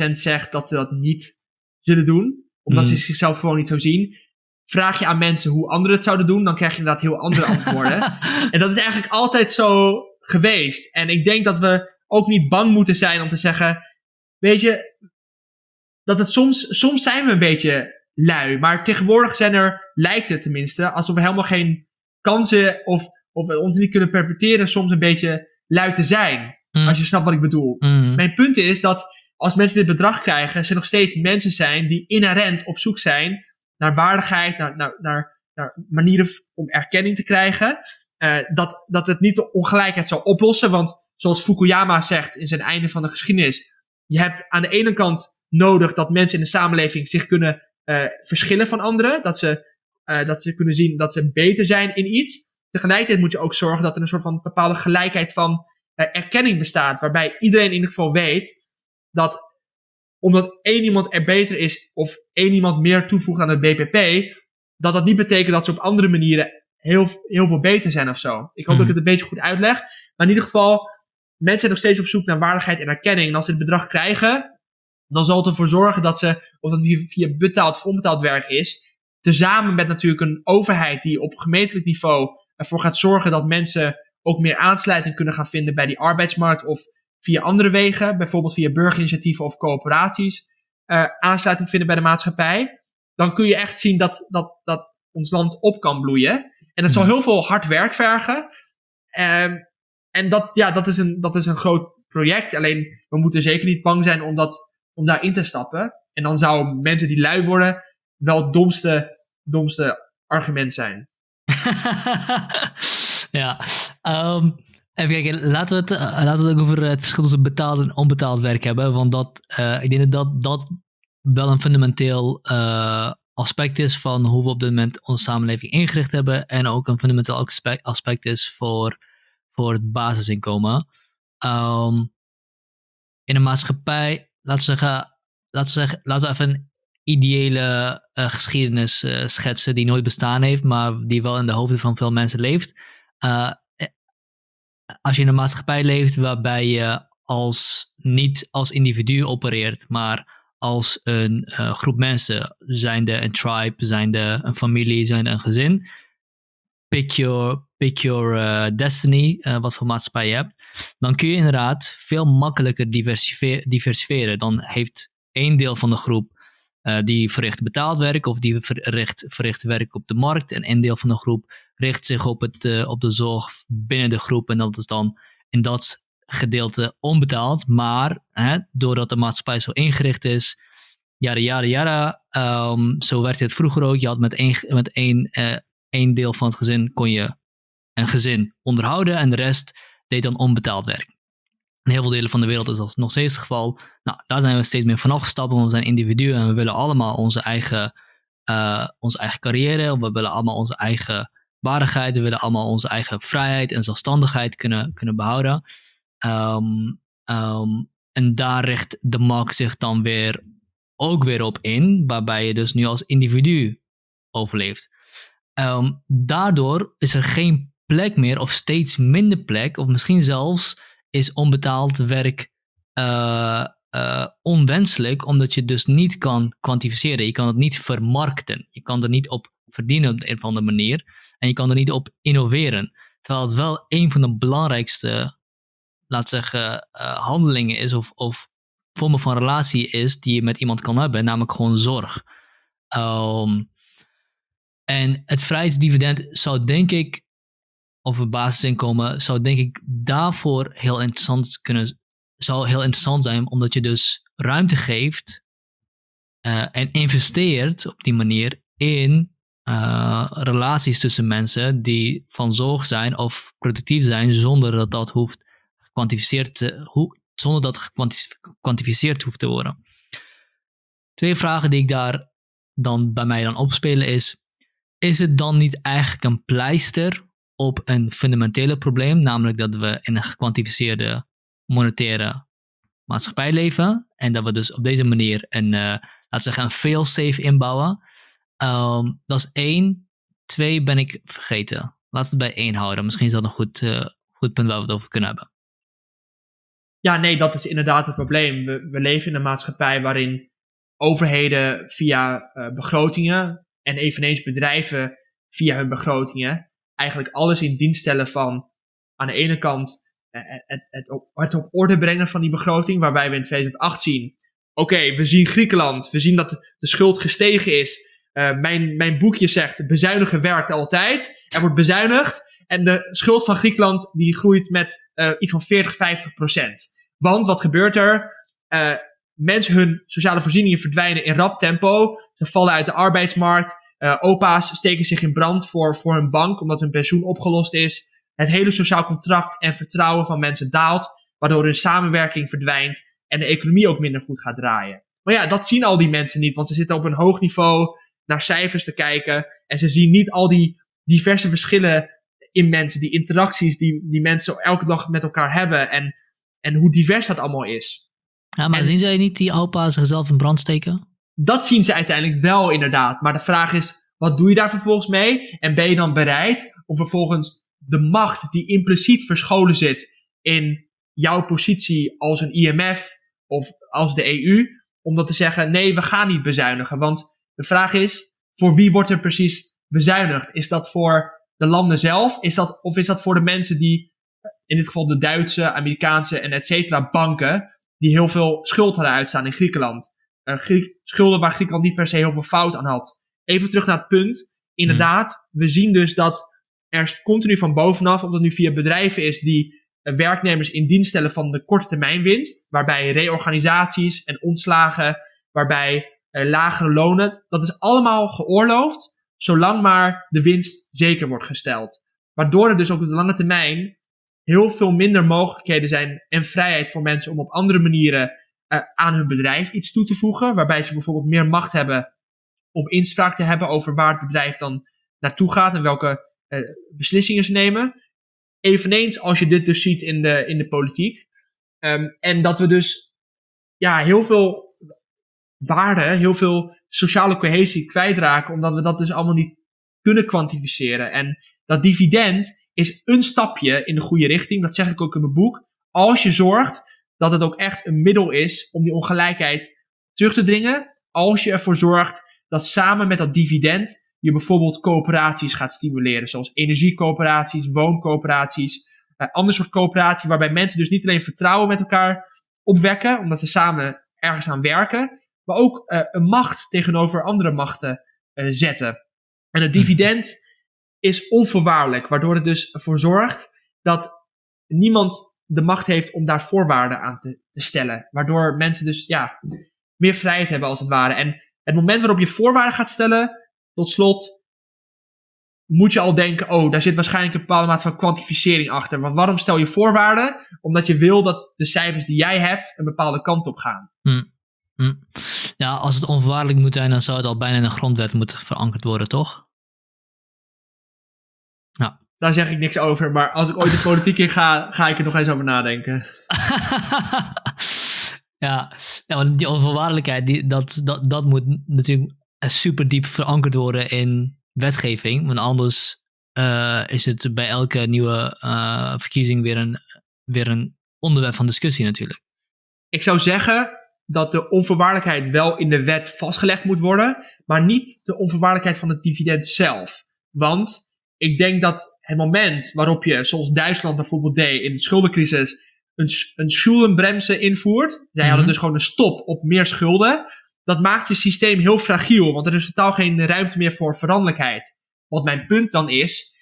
99% zegt dat ze dat niet zullen doen, omdat Mm. ze zichzelf gewoon niet zo zien. Vraag je aan mensen hoe anderen het zouden doen, dan krijg je inderdaad heel andere antwoorden. En dat is eigenlijk altijd zo geweest. En ik denk dat we ook niet bang moeten zijn om te zeggen, weet je, dat het soms, soms zijn we een beetje lui. Maar tegenwoordig zijn er, lijkt het tenminste, alsof we helemaal geen kansen of, of we ons niet kunnen perpetueren soms een beetje lui te zijn. Mm. Als je snapt wat ik bedoel. Mm. Mijn punt is dat als mensen dit bedrag krijgen, ze nog steeds mensen zijn die inherent op zoek zijn naar waardigheid, naar, naar, manieren om erkenning te krijgen. Eh, dat, dat het niet de ongelijkheid zal oplossen. Want zoals Fukuyama zegt in zijn einde van de geschiedenis, je hebt aan de ene kant nodig dat mensen in de samenleving zich kunnen eh, verschillen van anderen. Dat ze, eh, dat ze kunnen zien dat ze beter zijn in iets. Tegelijkertijd moet je ook zorgen dat er een soort van bepaalde gelijkheid van erkenning bestaat. Waarbij iedereen in ieder geval weet dat omdat één iemand er beter is of één iemand meer toevoegt aan het BPP, dat dat niet betekent dat ze op andere manieren heel, heel veel beter zijn of zo. Ik hoop Mhm. dat ik het een beetje goed uitleg. Maar in ieder geval, mensen zijn nog steeds op zoek naar waardigheid en erkenning. En als ze het bedrag krijgen, dan zal het ervoor zorgen dat ze, of dat het via- via betaald of onbetaald werk is, tezamen met natuurlijk een overheid die op gemeentelijk niveau ervoor gaat zorgen dat mensen ook meer aansluiting kunnen gaan vinden bij die arbeidsmarkt of via andere wegen, bijvoorbeeld via burgerinitiatieven of coöperaties, eh, aansluiting vinden bij de maatschappij, dan kun je echt zien dat, dat, dat ons land op kan bloeien. En dat zal Mhm. heel veel hard werk vergen. Ehm, en dat, ja, dat, is een, dat is een groot project. Alleen we moeten zeker niet bang zijn om, dat, om daarin te stappen. En dan zou mensen die lui worden wel het domste, domste argument zijn. ja. ehm, even kijken, laten we, het, eh, laten we ook over het verschil tussen betaald en onbetaald werk hebben. Want dat, eh, ik denk dat dat wel een fundamenteel eh, aspect is van hoe we op dit moment onze samenleving ingericht hebben. En ook een fundamenteel aspect, is voor, voor het basisinkomen. Ehm, in een maatschappij, laten we zeggen, laten we, zeggen, laten we even een ideële geschiedenis schetsen die nooit bestaan heeft, maar die wel in de hoofden van veel mensen leeft. Eh, eh, als je in een maatschappij leeft waarbij je als, niet als individu opereert, maar als een uh, groep mensen, zijnde een tribe, zijnde een familie, zijnde een gezin. Pick your, pick your uh, destiny, uh, wat voor maatschappij je hebt. Dan kun je inderdaad veel makkelijker diversifieren. Dan heeft één deel van de groep die verricht betaald werk of die verricht, verricht werk op de markt. En één deel van de groep richt zich op, het, op de zorg binnen de groep. En dat is dan in dat gedeelte onbetaald. Maar hè, doordat de maatschappij zo ingericht is, jaren, jaren, jaren. Um, zo werkte het vroeger ook. Je had met één, met één, uh, één deel van het gezin kon je een gezin onderhouden en de rest deed dan onbetaald werk. In heel veel delen van de wereld is dat nog steeds het geval. Nou, daar zijn we steeds meer van afgestapt, want we zijn individuen en we willen allemaal onze eigen, uh, onze eigen carrière. We willen allemaal onze eigen waardigheid. We willen allemaal onze eigen vrijheid en zelfstandigheid kunnen, kunnen behouden. Um, um, en daar richt de markt zich dan weer ook weer op in, waarbij je dus nu als individu overleeft. Um, daardoor is er geen plek meer, of steeds minder plek, of misschien zelfs is onbetaald werk uh, uh, onwenselijk, omdat je dus niet kan kwantificeren. Je kan het niet vermarkten. Je kan er niet op verdienen op een of andere manier. En je kan er niet op innoveren. Terwijl het wel een van de belangrijkste laat zeggen, uh, handelingen is of, of vormen van relatie is die je met iemand kan hebben, namelijk gewoon zorg. Um, en het vrijheidsdividend zou denk ik, of het basisinkomen, zou denk ik daarvoor heel interessant kunnen, zou heel interessant zijn, omdat je dus ruimte geeft uh, en investeert op die manier in uh, relaties tussen mensen die van zorg zijn of productief zijn, zonder dat dat hoeft gekwantificeerd, hoe, zonder dat gekwantificeerd hoeft te worden. Twee vragen die ik daar dan bij mij dan opspelen is, is het dan niet eigenlijk een pleister op een fundamentele probleem, namelijk dat we in een gekwantificeerde monetaire maatschappij leven en dat we dus op deze manier een, uh, laten we zeggen, een fail-safe inbouwen. Um, dat is één. Twee ben ik vergeten. Laten we het bij één houden. Misschien is dat een goed, uh, goed punt waar we het over kunnen hebben. Ja, nee, dat is inderdaad het probleem. We, we leven in een maatschappij waarin overheden via uh, begrotingen en eveneens bedrijven via hun begrotingen eigenlijk alles in dienst stellen van aan de ene kant uh, het, het, op, het op orde brengen van die begroting, waarbij we in 2008 zien, oké, we zien Griekenland, we zien dat de schuld gestegen is. Uh, mijn, mijn boekje zegt, bezuinigen werkt altijd. Er wordt bezuinigd. En de schuld van Griekenland die groeit met iets van 40, 50 procent. Want wat gebeurt er? Mensen hun sociale voorzieningen verdwijnen in rap tempo. Ze vallen uit de arbeidsmarkt. Uh, opa's steken zich in brand voor, voor hun bank omdat hun pensioen opgelost is. Het hele sociaal contract en vertrouwen van mensen daalt, waardoor hun samenwerking verdwijnt en de economie ook minder goed gaat draaien. Maar ja, dat zien al die mensen niet, want ze zitten op een hoog niveau naar cijfers te kijken en ze zien niet al die diverse verschillen in mensen, die interacties die, die mensen elke dag met elkaar hebben en en hoe divers dat allemaal is. Ja, maar zien zij niet die opa's zichzelf in brand steken? Dat zien ze uiteindelijk wel inderdaad. Maar de vraag is, wat doe je daar vervolgens mee? En ben je dan bereid om vervolgens de macht die impliciet verscholen zit in jouw positie als een IMF of als de EU, om dat te zeggen, nee, we gaan niet bezuinigen. Want de vraag is, voor wie wordt er precies bezuinigd? Is dat voor de landen zelf? Is dat, of is dat voor de mensen die in dit geval de Duitse, Amerikaanse en et cetera banken, die heel veel schuld hadden uitstaan in Griekenland. Griek, schulden waar Griekenland niet per se heel veel fout aan had. Even terug naar het punt. Inderdaad, we zien dus dat er continu van bovenaf, omdat nu via bedrijven is die uh, werknemers in dienst stellen van de korte termijn winst, waarbij reorganisaties en ontslagen, waarbij uh, lagere lonen, dat is allemaal geoorloofd, zolang maar de winst zeker wordt gesteld. Waardoor er dus ook op de lange termijn heel veel minder mogelijkheden zijn en vrijheid voor mensen om op andere manieren uh, aan hun bedrijf iets toe te voegen. Waarbij ze bijvoorbeeld meer macht hebben om inspraak te hebben over waar het bedrijf dan naartoe gaat en welke uh, beslissingen ze nemen. Eveneens als je dit dus ziet in de, in de politiek. Um, en dat we dus ja, heel veel waarde, heel veel sociale cohesie kwijtraken, omdat we dat dus allemaal niet kunnen kwantificeren. En dat dividend is een stapje in de goede richting. Dat zeg ik ook in mijn boek. Als je zorgt dat het ook echt een middel is om die ongelijkheid terug te dringen als je ervoor zorgt dat samen met dat dividend je bijvoorbeeld coöperaties gaat stimuleren, zoals energiecoöperaties, wooncoöperaties, uh, ander soort coöperatie waarbij mensen dus niet alleen vertrouwen met elkaar opwekken, omdat ze samen ergens aan werken, maar ook uh, een macht tegenover andere machten uh, zetten. En het dividend is onvoorwaardelijk, waardoor het dus ervoor zorgt dat niemand de macht heeft om daar voorwaarden aan te, te stellen. Waardoor mensen dus ja, meer vrijheid hebben als het ware. En het moment waarop je voorwaarden gaat stellen, tot slot, moet je al denken, oh, daar zit waarschijnlijk een bepaalde mate van kwantificering achter. Want waarom stel je voorwaarden? Omdat je wil dat de cijfers die jij hebt een bepaalde kant op gaan. Hm. Hm. Ja, als het onvoorwaardelijk moet zijn, dan zou het al bijna in een grondwet moeten verankerd worden, toch? Ja. Daar zeg ik niks over, maar als ik ooit de politiek in ga, ga ik er nog eens over nadenken. ja, ja, want die onvoorwaardelijkheid, die, dat, dat, dat moet natuurlijk super diep verankerd worden in wetgeving. Want anders uh, is het bij elke nieuwe uh, verkiezing weer een, weer een onderwerp van discussie natuurlijk. Ik zou zeggen dat de onvoorwaardelijkheid wel in de wet vastgelegd moet worden, maar niet de onvoorwaardelijkheid van het dividend zelf. Want ik denk dat het moment waarop je, zoals Duitsland bijvoorbeeld deed in de schuldencrisis, een, een schuldenbremse invoert, zij hadden mm -hmm. dus gewoon een stop op meer schulden, dat maakt je systeem heel fragiel, want er is totaal geen ruimte meer voor veranderlijkheid. Wat mijn punt dan is,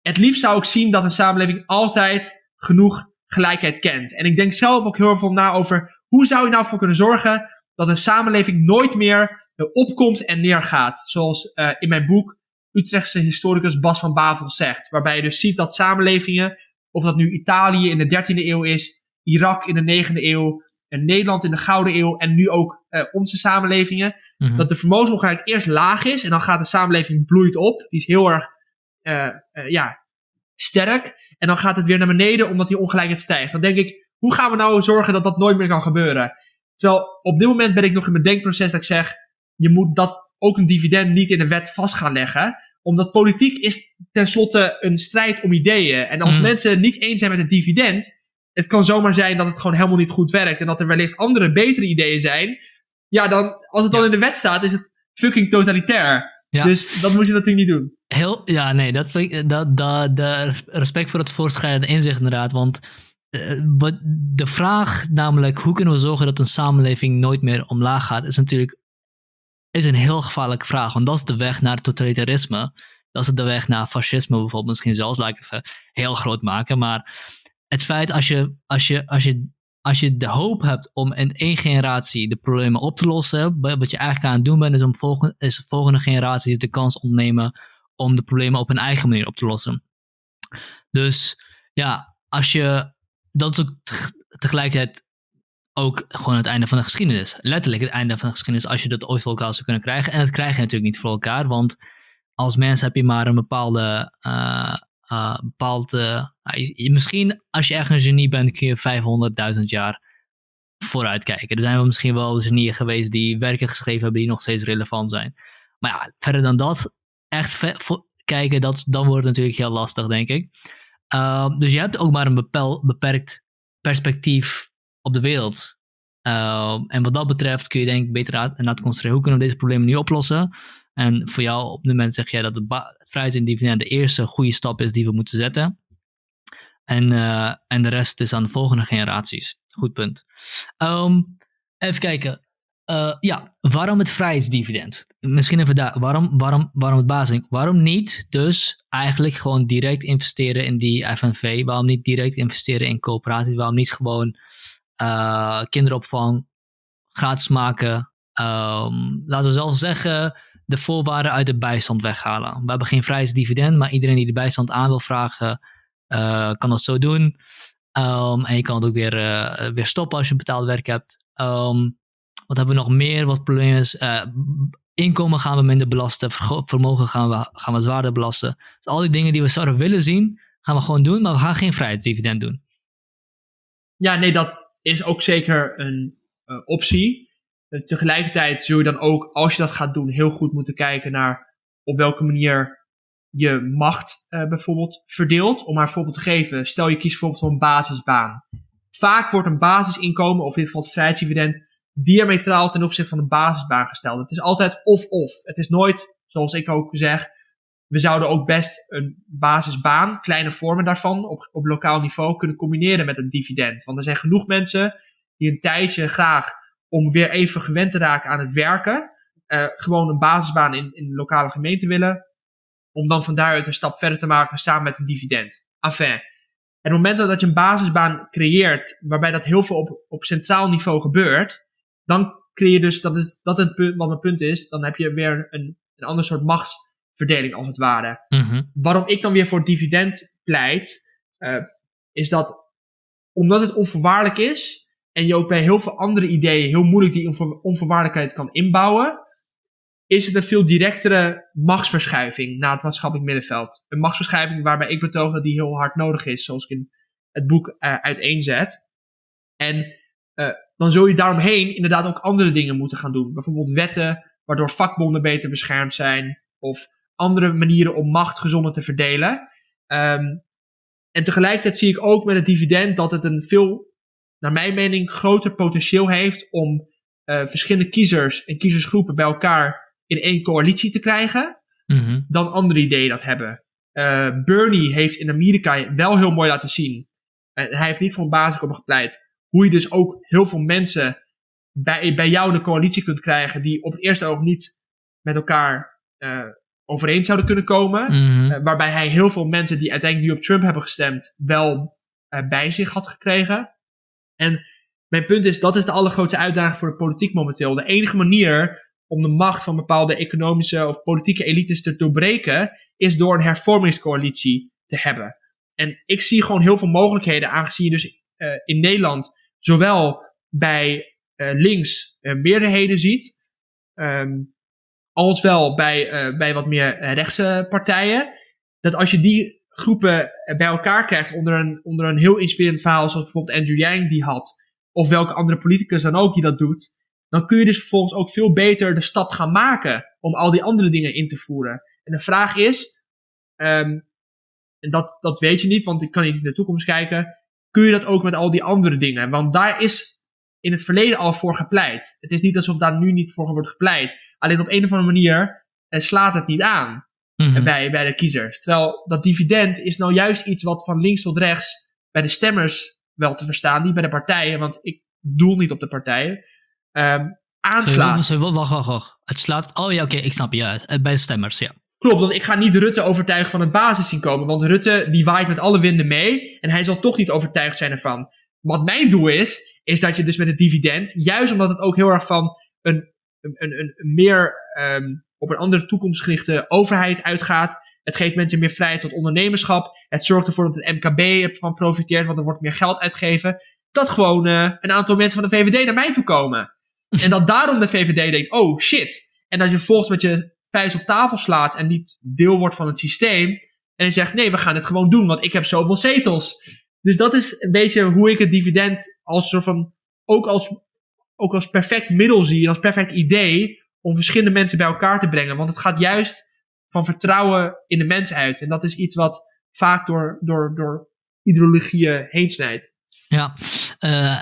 het liefst zou ik zien dat een samenleving altijd genoeg gelijkheid kent. En ik denk zelf ook heel veel na over hoe zou je nou voor kunnen zorgen dat een samenleving nooit meer opkomt en neergaat. Zoals uh, in mijn boek Utrechtse historicus Bas van Bavel zegt. Waarbij je dus ziet dat samenlevingen, of dat nu Italië in de 13e eeuw is, Irak in de 9e eeuw, en Nederland in de Gouden Eeuw en nu ook uh, onze samenlevingen. Mm -hmm. Dat de vermogensongelijkheid eerst laag is en dan gaat de samenleving bloeit op. Die is heel erg uh, uh, ja, sterk. En dan gaat het weer naar beneden omdat die ongelijkheid stijgt. Dan denk ik, hoe gaan we nou zorgen dat dat nooit meer kan gebeuren? Terwijl op dit moment ben ik nog in mijn denkproces dat ik zeg, je moet dat ook een dividend niet in de wet vast gaan leggen. Omdat politiek is tenslotte een strijd om ideeën. En als mm. mensen niet eens zijn met het dividend, het kan zomaar zijn dat het gewoon helemaal niet goed werkt en dat er wellicht andere, betere ideeën zijn. Ja, dan, als het dan ja. in de wet staat, is het fucking totalitair. Ja. Dus dat moet je natuurlijk niet doen. Heel, ja, nee, dat, dat, dat, dat respect voor het voorschrijdende inzicht inderdaad. Want uh, de vraag namelijk, hoe kunnen we zorgen dat een samenleving nooit meer omlaag gaat, is natuurlijk is een heel gevaarlijke vraag. Want dat is de weg naar totalitarisme. Dat is de weg naar fascisme bijvoorbeeld. Misschien zelfs, laat ik even heel groot maken. Maar het feit als je, als je, als je, als je de hoop hebt om in één generatie de problemen op te lossen, wat je eigenlijk aan het doen bent, is om volgende, is de volgende generatie de kans ontnemen om de problemen op hun eigen manier op te lossen. Dus ja, als je, dat is ook tegelijkertijd ook gewoon het einde van de geschiedenis. Letterlijk het einde van de geschiedenis als je dat ooit voor elkaar zou kunnen krijgen. En dat krijg je natuurlijk niet voor elkaar, want als mens heb je maar een bepaalde uh, uh, bepaald. Uh, misschien als je echt een genie bent, kun je 500.000 jaar vooruit kijken. Er zijn wel misschien wel genieën geweest die werken geschreven hebben die nog steeds relevant zijn. Maar ja, verder dan dat, echt kijken, dat, dan wordt het natuurlijk heel lastig, denk ik. Uh, dus je hebt ook maar een beperkt perspectief op de wereld. Uh, en wat dat betreft kun je denk ik beter aan concentreren. Hoe kunnen we deze problemen nu oplossen? En voor jou op dit moment zeg jij dat het vrijheidsdividend de eerste goede stap is die we moeten zetten. En, uh, en de rest is aan de volgende generaties. Goed punt. Um, even kijken. Uh, ja, waarom het vrijheidsdividend? Misschien even daar. Waarom, waarom, waarom het basis? Waarom niet dus eigenlijk gewoon direct investeren in die FNV? Waarom niet direct investeren in coöperaties? Waarom niet gewoon uh, kinderopvang gratis maken? Um, laten we zelf zeggen, de voorwaarden uit de bijstand weghalen. We hebben geen vrijheidsdividend, maar iedereen die de bijstand aan wil vragen, uh, kan dat zo doen. Um, en je kan het ook weer, uh, weer stoppen als je betaald werk hebt. Um, wat hebben we nog meer? Wat probleem is? Inkomen gaan we minder belasten. Vermogen gaan we, gaan we zwaarder belasten. Dus al die dingen die we zouden willen zien, gaan we gewoon doen. Maar we gaan geen vrijheidsdividend doen. Ja, nee, dat is ook zeker een optie. Tegelijkertijd zul je dan ook, als je dat gaat doen, heel goed moeten kijken naar op welke manier je macht uh, bijvoorbeeld verdeelt. Om maar een voorbeeld te geven, stel je kiest bijvoorbeeld voor een basisbaan. Vaak wordt een basisinkomen, of in dit geval het vrijheidsdividend, diametraal ten opzichte van de basisbaan gesteld. Het is altijd of-of. Het is nooit, zoals ik ook zeg, we zouden ook best een basisbaan, kleine vormen daarvan, op, op lokaal niveau kunnen combineren met een dividend. Want er zijn genoeg mensen die een tijdje graag, om weer even gewend te raken aan het werken, uh, gewoon een basisbaan in, in de lokale gemeente willen, om dan van daaruit een stap verder te maken samen met een dividend. Enfin, en het moment dat je een basisbaan creëert, waarbij dat heel veel op, op centraal niveau gebeurt, dan creëer je dus, dat is dat het punt, wat mijn punt is, dan heb je weer een, een ander soort machtsverdeling als het ware. Mm Waarom ik dan weer voor dividend pleit, uh, is dat omdat het onvoorwaardelijk is en je ook bij heel veel andere ideeën heel moeilijk die onvoorwaardelijkheid kan inbouwen, is het een veel directere machtsverschuiving naar het maatschappelijk middenveld. Een machtsverschuiving waarbij ik betoog dat die heel hard nodig is, zoals ik in het boek uh, uiteenzet. En uh, dan zul je daaromheen inderdaad ook andere dingen moeten gaan doen. Bijvoorbeeld wetten waardoor vakbonden beter beschermd zijn. Of andere manieren om macht gezonder te verdelen. Um, en tegelijkertijd zie ik ook met het dividend dat het een veel, naar mijn mening, groter potentieel heeft om uh, verschillende kiezers en kiezersgroepen bij elkaar in één coalitie te krijgen. Mm -hmm. Dan andere ideeën dat hebben. Uh, Bernie heeft in Amerika wel heel mooi laten zien. En hij heeft niet voor een basisinkomen gepleit hoe je dus ook heel veel mensen bij, bij jou in de coalitie kunt krijgen die op het eerste oog niet met elkaar uh, overeen zouden kunnen komen. Mm -hmm. uh, waarbij hij heel veel mensen die uiteindelijk nu op Trump hebben gestemd wel uh, bij zich had gekregen. En mijn punt is, dat is de allergrootste uitdaging voor de politiek momenteel. De enige manier om de macht van bepaalde economische of politieke elites te doorbreken, is door een hervormingscoalitie te hebben. En ik zie gewoon heel veel mogelijkheden, aangezien je dus in Nederland zowel bij links meerderheden ziet, um, als wel bij, uh, bij wat meer rechtse partijen. Dat als je die groepen bij elkaar krijgt onder een, onder een heel inspirerend verhaal, zoals bijvoorbeeld Andrew Yang die had, of welke andere politicus dan ook die dat doet, dan kun je dus vervolgens ook veel beter de stap gaan maken om al die andere dingen in te voeren. En de vraag is, um, en dat, dat weet je niet, want ik kan niet in de toekomst kijken, kun je dat ook met al die andere dingen? Want daar is in het verleden al voor gepleit. Het is niet alsof daar nu niet voor wordt gepleit. Alleen op een of andere manier eh, slaat het niet aan mm -hmm. bij, bij de kiezers. Terwijl dat dividend is nou juist iets wat van links tot rechts bij de stemmers wel te verstaan, niet bij de partijen, want ik doel niet op de partijen. Um, aanslaat. Sorry, wacht, wacht, wacht. Het slaat. Oh ja, oké, okay, ik snap je. Ja, bij de stemmers, ja. Klopt, want ik ga niet Rutte overtuigen van het basis zien komen. Want Rutte die waait met alle winden mee. En hij zal toch niet overtuigd zijn ervan. Wat mijn doel is, is dat je dus met het dividend, juist omdat het ook heel erg van een, een, een, een meer um, op een andere toekomstgerichte overheid uitgaat. Het geeft mensen meer vrijheid tot ondernemerschap. Het zorgt ervoor dat het MKB ervan profiteert, want er wordt meer geld uitgegeven. Dat gewoon uh, een aantal mensen van de VVD naar mij toe komen. en dat daarom de VVD denkt, oh shit. En dat je volgens met je vuist op tafel slaat en niet deel wordt van het systeem. En je zegt, nee, we gaan het gewoon doen, want ik heb zoveel zetels. Dus dat is een beetje hoe ik het dividend als soort van, ook als, ook als perfect middel zie als perfect idee om verschillende mensen bij elkaar te brengen. Want het gaat juist van vertrouwen in de mens uit. En dat is iets wat vaak door, door, door ideologieën heen snijdt. Ja, uh,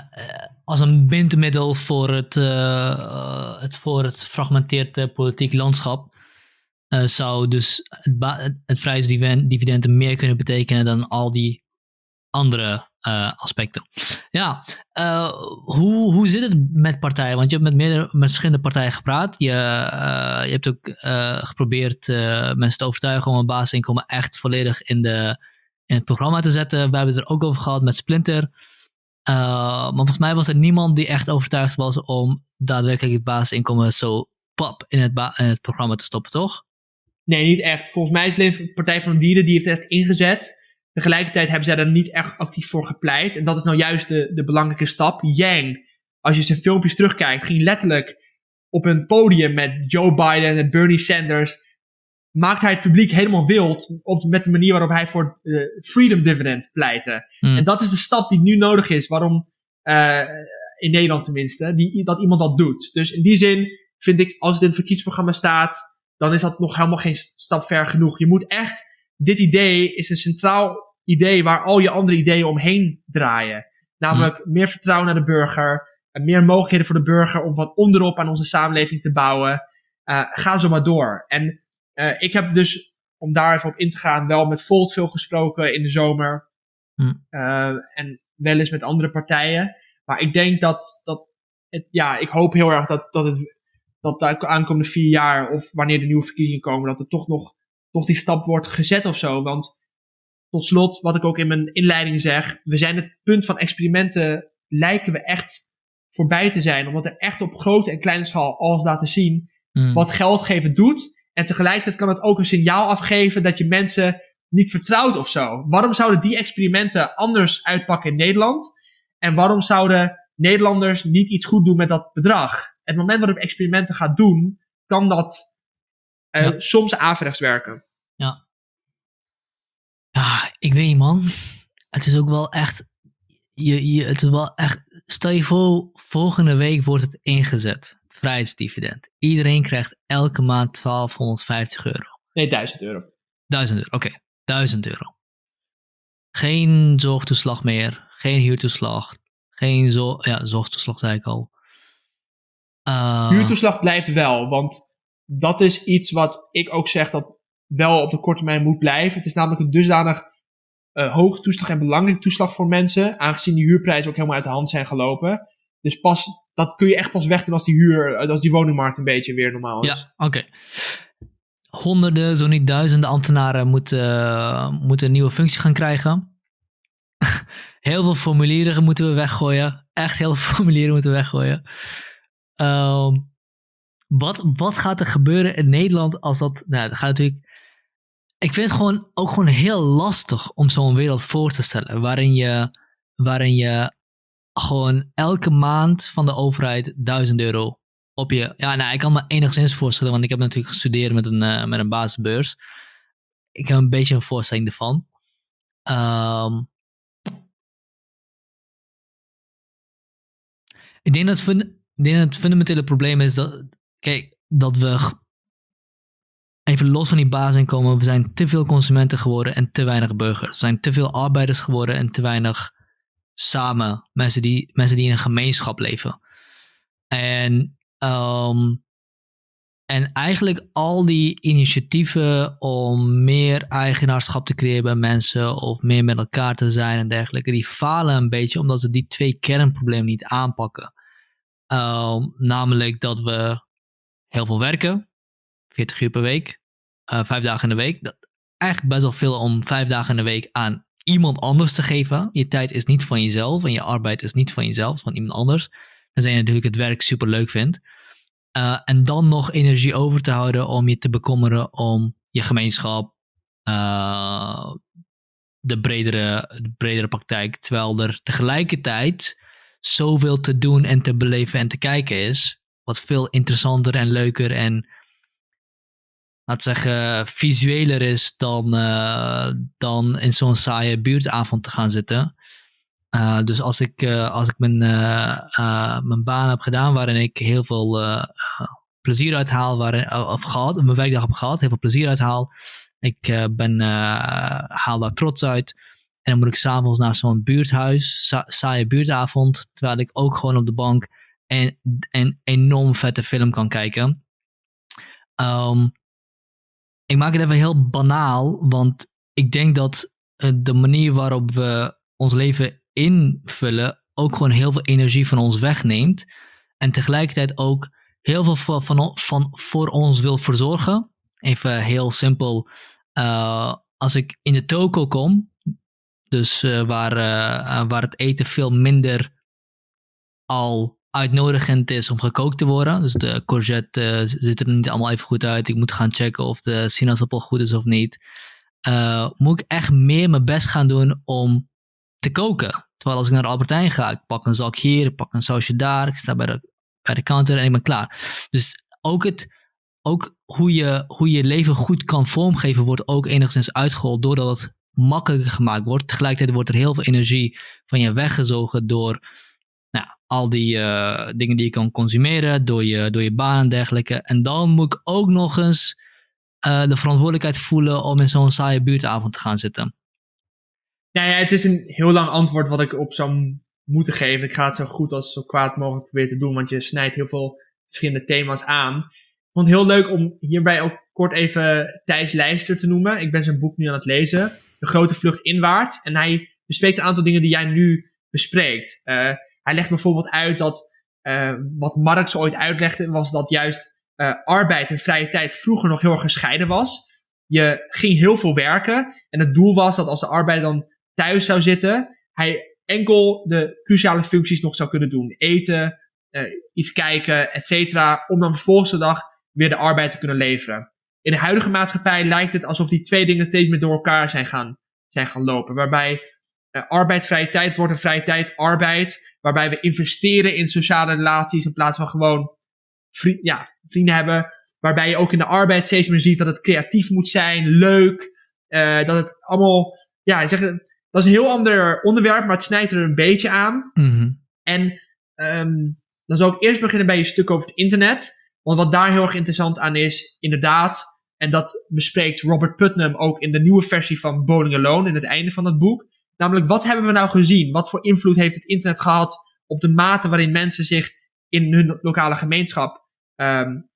als een bindmiddel voor het, uh, het, voor het fragmenteerde politiek landschap. Zou dus het, het vrijheidsdividend meer kunnen betekenen dan al die andere uh, aspecten. Ja, uh, hoe, hoe zit het met partijen? Want je hebt met, meerdere, met verschillende partijen gepraat. Je, uh, je hebt ook geprobeerd mensen te overtuigen om een basisinkomen echt volledig in, de, in het programma te zetten. We hebben het er ook over gehad met Splinter. maar volgens mij was er niemand die echt overtuigd was om daadwerkelijk het basisinkomen zo pap in het, in het programma te stoppen, toch? Nee, niet echt. Volgens mij is de Partij van de Dieren die heeft echt ingezet. Tegelijkertijd hebben zij er niet echt actief voor gepleit. En dat is nou juist de, de belangrijke stap. Yang, als je zijn filmpjes terugkijkt, ging letterlijk op een podium met Joe Biden en Bernie Sanders. Maakt hij het publiek helemaal wild op, met de manier waarop hij voor de Freedom Dividend pleitte. Hmm. En dat is de stap die nu nodig is. Waarom, uh, in Nederland tenminste, die, dat iemand dat doet. Dus in die zin vind ik, als het in het verkiezingsprogramma staat, dan is dat nog helemaal geen stap ver genoeg. Je moet echt, dit idee is een centraal idee waar al je andere ideeën omheen draaien. Namelijk meer vertrouwen naar de burger, meer mogelijkheden voor de burger om van onderop aan onze samenleving te bouwen. ga zo maar door. En ik heb dus, om daar even op in te gaan, wel met Volt veel gesproken in de zomer. Hm. en wel eens met andere partijen. Maar ik denk dat, dat het, ja, ik hoop heel erg dat, dat het dat de aankomende vier jaar of wanneer de nieuwe verkiezingen komen, dat er toch nog toch die stap wordt gezet of zo. Want tot slot, wat ik ook in mijn inleiding zeg, we zijn het punt van experimenten, lijken we echt voorbij te zijn. Omdat er echt op grote en kleine schaal alles laten zien hmm. wat geld geven doet. En tegelijkertijd kan het ook een signaal afgeven dat je mensen niet vertrouwt of zo. Waarom zouden die experimenten anders uitpakken in Nederland? En waarom zouden Nederlanders niet iets goed doen met dat bedrag? Het moment waarop experimenten gaat doen, kan dat uh, soms averechts werken. Ja. Ja, ik weet niet man. Het is ook wel echt. Je, je, het is wel echt. Stel je voor, volgende week wordt het ingezet. Vrijheidsdividend. Iedereen krijgt elke maand 1250 euro. Nee, 1000 euro. 1000 euro, oké. 1000 euro. Geen zorgtoeslag meer. Geen huurtoeslag. Geen zo ja, zorgtoeslag zei ik al. Uh, Huurtoeslag blijft wel, want dat is iets wat ik ook zeg dat wel op de korte termijn moet blijven. Het is namelijk een dusdanig uh, hoge toeslag en belangrijke toeslag voor mensen, aangezien die huurprijzen ook helemaal uit de hand zijn gelopen. Dus pas, dat kun je echt pas wegdoen als die huur, als die woningmarkt een beetje weer normaal is. Ja, oké. Honderden, zo niet duizenden ambtenaren moeten, moeten een nieuwe functie gaan krijgen. heel veel formulieren moeten we weggooien. Echt heel veel formulieren moeten we weggooien. Ehm, wat, wat gaat er gebeuren in Nederland als dat. Nou, dat gaat natuurlijk. Ik vind het gewoon ook gewoon heel lastig om zo'n wereld voor te stellen. Waarin je, waarin je gewoon elke maand van de overheid 1000 euro op je. Ja, nou, ik kan me enigszins voorstellen, want ik heb natuurlijk gestudeerd met een, uh, met een basisbeurs. Ik heb een beetje een voorstelling ervan. Um, ik denk dat, ik denk dat het fundamentele probleem is dat, kijk, dat we even los van die basisinkomen, we zijn te veel consumenten geworden en te weinig burgers. We zijn te veel arbeiders geworden en te weinig samen mensen die, mensen die in een gemeenschap leven. En, um, en eigenlijk al die initiatieven om meer eigenaarschap te creëren bij mensen of meer met elkaar te zijn en dergelijke, die falen een beetje omdat ze die twee kernproblemen niet aanpakken. Ehm, namelijk dat we heel veel werken, 40 uur per week, uh, vijf dagen in de week. Dat eigenlijk best wel veel om vijf dagen in de week aan iemand anders te geven. Je tijd is niet van jezelf en je arbeid is niet van jezelf, van iemand anders. Tenzij je natuurlijk het werk super leuk vindt. Uh, en dan nog energie over te houden om je te bekommeren om je gemeenschap, uh, de, bredere, de bredere praktijk. Terwijl er tegelijkertijd zoveel te doen en te beleven en te kijken is. Wat veel interessanter en leuker en, laat zeggen, visueler is dan, uh, dan in zo'n saaie buurtavond te gaan zitten. Uh, dus als ik, uh, als ik mijn, mijn baan heb gedaan waarin ik heel veel plezier uithaal, waarin, of gehad, mijn werkdag heb gehad, heel veel plezier uithaal. Ik ben, haal daar trots uit en dan moet ik s'avonds naar zo'n buurthuis, sa saaie buurtavond, terwijl ik ook gewoon op de bank een, een enorm vette film kan kijken. Um, ik maak het even heel banaal, want ik denk dat eh, de manier waarop we ons leven invullen ook gewoon heel veel energie van ons wegneemt. En tegelijkertijd ook heel veel van, van, voor ons wil verzorgen. Even heel simpel. Uh, als ik in de toko kom, dus uh, waar, waar het eten veel minder al uitnodigend is om gekookt te worden. Dus de courgette uh, ziet er niet allemaal even goed uit. Ik moet gaan checken of de sinaasappel goed is of niet. moet ik echt meer mijn best gaan doen om te koken. Terwijl als ik naar de Albertijn ga, ik pak een zak hier, ik pak een sausje daar, ik sta bij de, bij de counter en ik ben klaar. Dus ook, het, ook hoe, je, hoe je leven goed kan vormgeven wordt ook enigszins uitgehold doordat het makkelijker gemaakt wordt. Tegelijkertijd wordt er heel veel energie van je weggezogen door al die uh, dingen die je kan consumeren, door je, door je baan en dergelijke. En dan moet ik ook nog eens uh, de verantwoordelijkheid voelen om in zo'n saaie buurtavond te gaan zitten. Ja, ja, het is een heel lang antwoord wat ik op zo'n moeten geven. Ik ga het zo goed als zo kwaad mogelijk proberen te doen, want je snijdt heel veel verschillende thema's aan. Ik vond het heel leuk om hierbij ook kort even Thijs Lijster te noemen. Ik ben zijn boek nu aan het lezen. De grote vlucht inwaarts. En hij bespreekt een aantal dingen die jij nu bespreekt. Uh, hij legt bijvoorbeeld uit dat uh, wat Marx ooit uitlegde, was dat juist uh, arbeid en vrije tijd vroeger nog heel erg gescheiden was. Je ging heel veel werken en het doel was dat als de arbeider dan thuis zou zitten, hij enkel de cruciale functies nog zou kunnen doen. Eten, uh, iets kijken, et cetera, om dan de dag weer de arbeid te kunnen leveren. In de huidige maatschappij lijkt het alsof die twee dingen steeds meer door elkaar zijn gaan, zijn gaan lopen. Waarbij uh, arbeid vrije tijd wordt en vrije tijd arbeid. Waarbij we investeren in sociale relaties in plaats van gewoon vri ja, vrienden hebben. Waarbij je ook in de arbeid steeds meer ziet dat het creatief moet zijn, leuk. Uh, dat het allemaal, ja, zeg, dat is een heel ander onderwerp, maar het snijdt er een beetje aan. Mm -hmm. En um, dan zal ik eerst beginnen bij je stuk over het internet. Want wat daar heel erg interessant aan is, inderdaad, en dat bespreekt Robert Putnam ook in de nieuwe versie van Bowling Alone, in het einde van het boek. Namelijk, wat hebben we nou gezien? Wat voor invloed heeft het internet gehad op de mate waarin mensen zich in hun lokale gemeenschap um,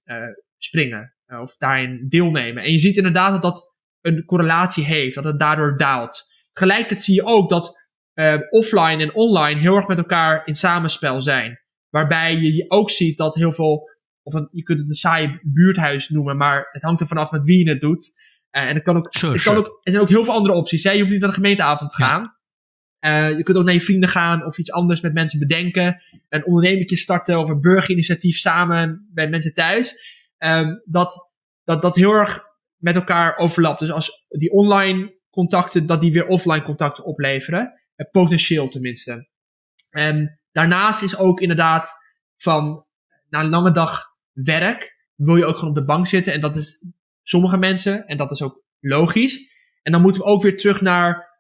springen? Uh, of daarin deelnemen. En je ziet inderdaad dat dat een correlatie heeft, dat het daardoor daalt. Tegelijkertijd zie je ook dat uh, offline en online heel erg met elkaar in samenspel zijn. Waarbij je ook ziet dat heel veel, of je kunt het een saai buurthuis noemen, maar het hangt er vanaf met wie je het doet. Uh, en het kan ook, sure, het sure. kan ook, er zijn ook heel veel andere opties. Hè? Je hoeft niet naar de gemeenteavond te gaan. Ja. Uh, je kunt ook naar je vrienden gaan of iets anders met mensen bedenken. Een ondernemertje starten of een burgerinitiatief samen bij mensen thuis. Um, dat, dat dat heel erg met elkaar overlapt. Dus als die online contacten, dat die weer offline contacten opleveren. Uh, potentieel tenminste. En daarnaast is ook inderdaad van na een lange dag werk wil je ook gewoon op de bank zitten. En dat is sommige mensen, en dat is ook logisch. En dan moeten we ook weer terug naar,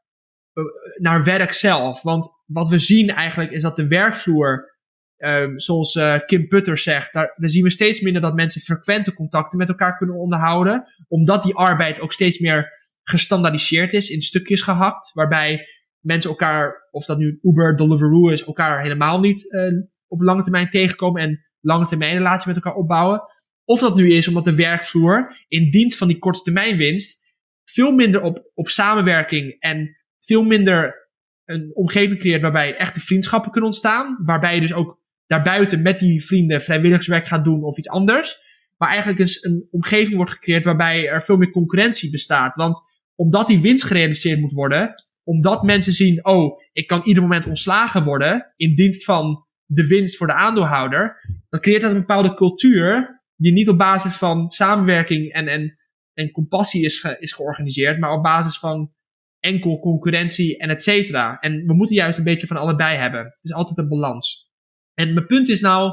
uh, naar werk zelf. Want wat we zien eigenlijk is dat de werkvloer, uh, zoals uh, Kim Putter zegt, daar, zien we steeds minder dat mensen frequente contacten met elkaar kunnen onderhouden. Omdat die arbeid ook steeds meer gestandaardiseerd is, in stukjes gehakt. Waarbij mensen elkaar, of dat nu Uber, Deliveroo is, elkaar helemaal niet uh, op lange termijn tegenkomen en lange termijn relatie met elkaar opbouwen. Of dat nu is omdat de werkvloer in dienst van die korte termijn winst veel minder op, op samenwerking en veel minder een omgeving creëert waarbij echte vriendschappen kunnen ontstaan. Waarbij je dus ook daarbuiten met die vrienden vrijwilligerswerk gaat doen of iets anders. Maar eigenlijk is een omgeving wordt gecreëerd waarbij er veel meer concurrentie bestaat. Want omdat die winst gerealiseerd moet worden, omdat mensen zien, oh, ik kan ieder moment ontslagen worden in dienst van de winst voor de aandeelhouder, dan creëert dat een bepaalde cultuur die niet op basis van samenwerking en, en, en compassie is, is georganiseerd, maar op basis van enkel concurrentie en et cetera. En we moeten juist een beetje van allebei hebben. Het is altijd een balans. En mijn punt is nou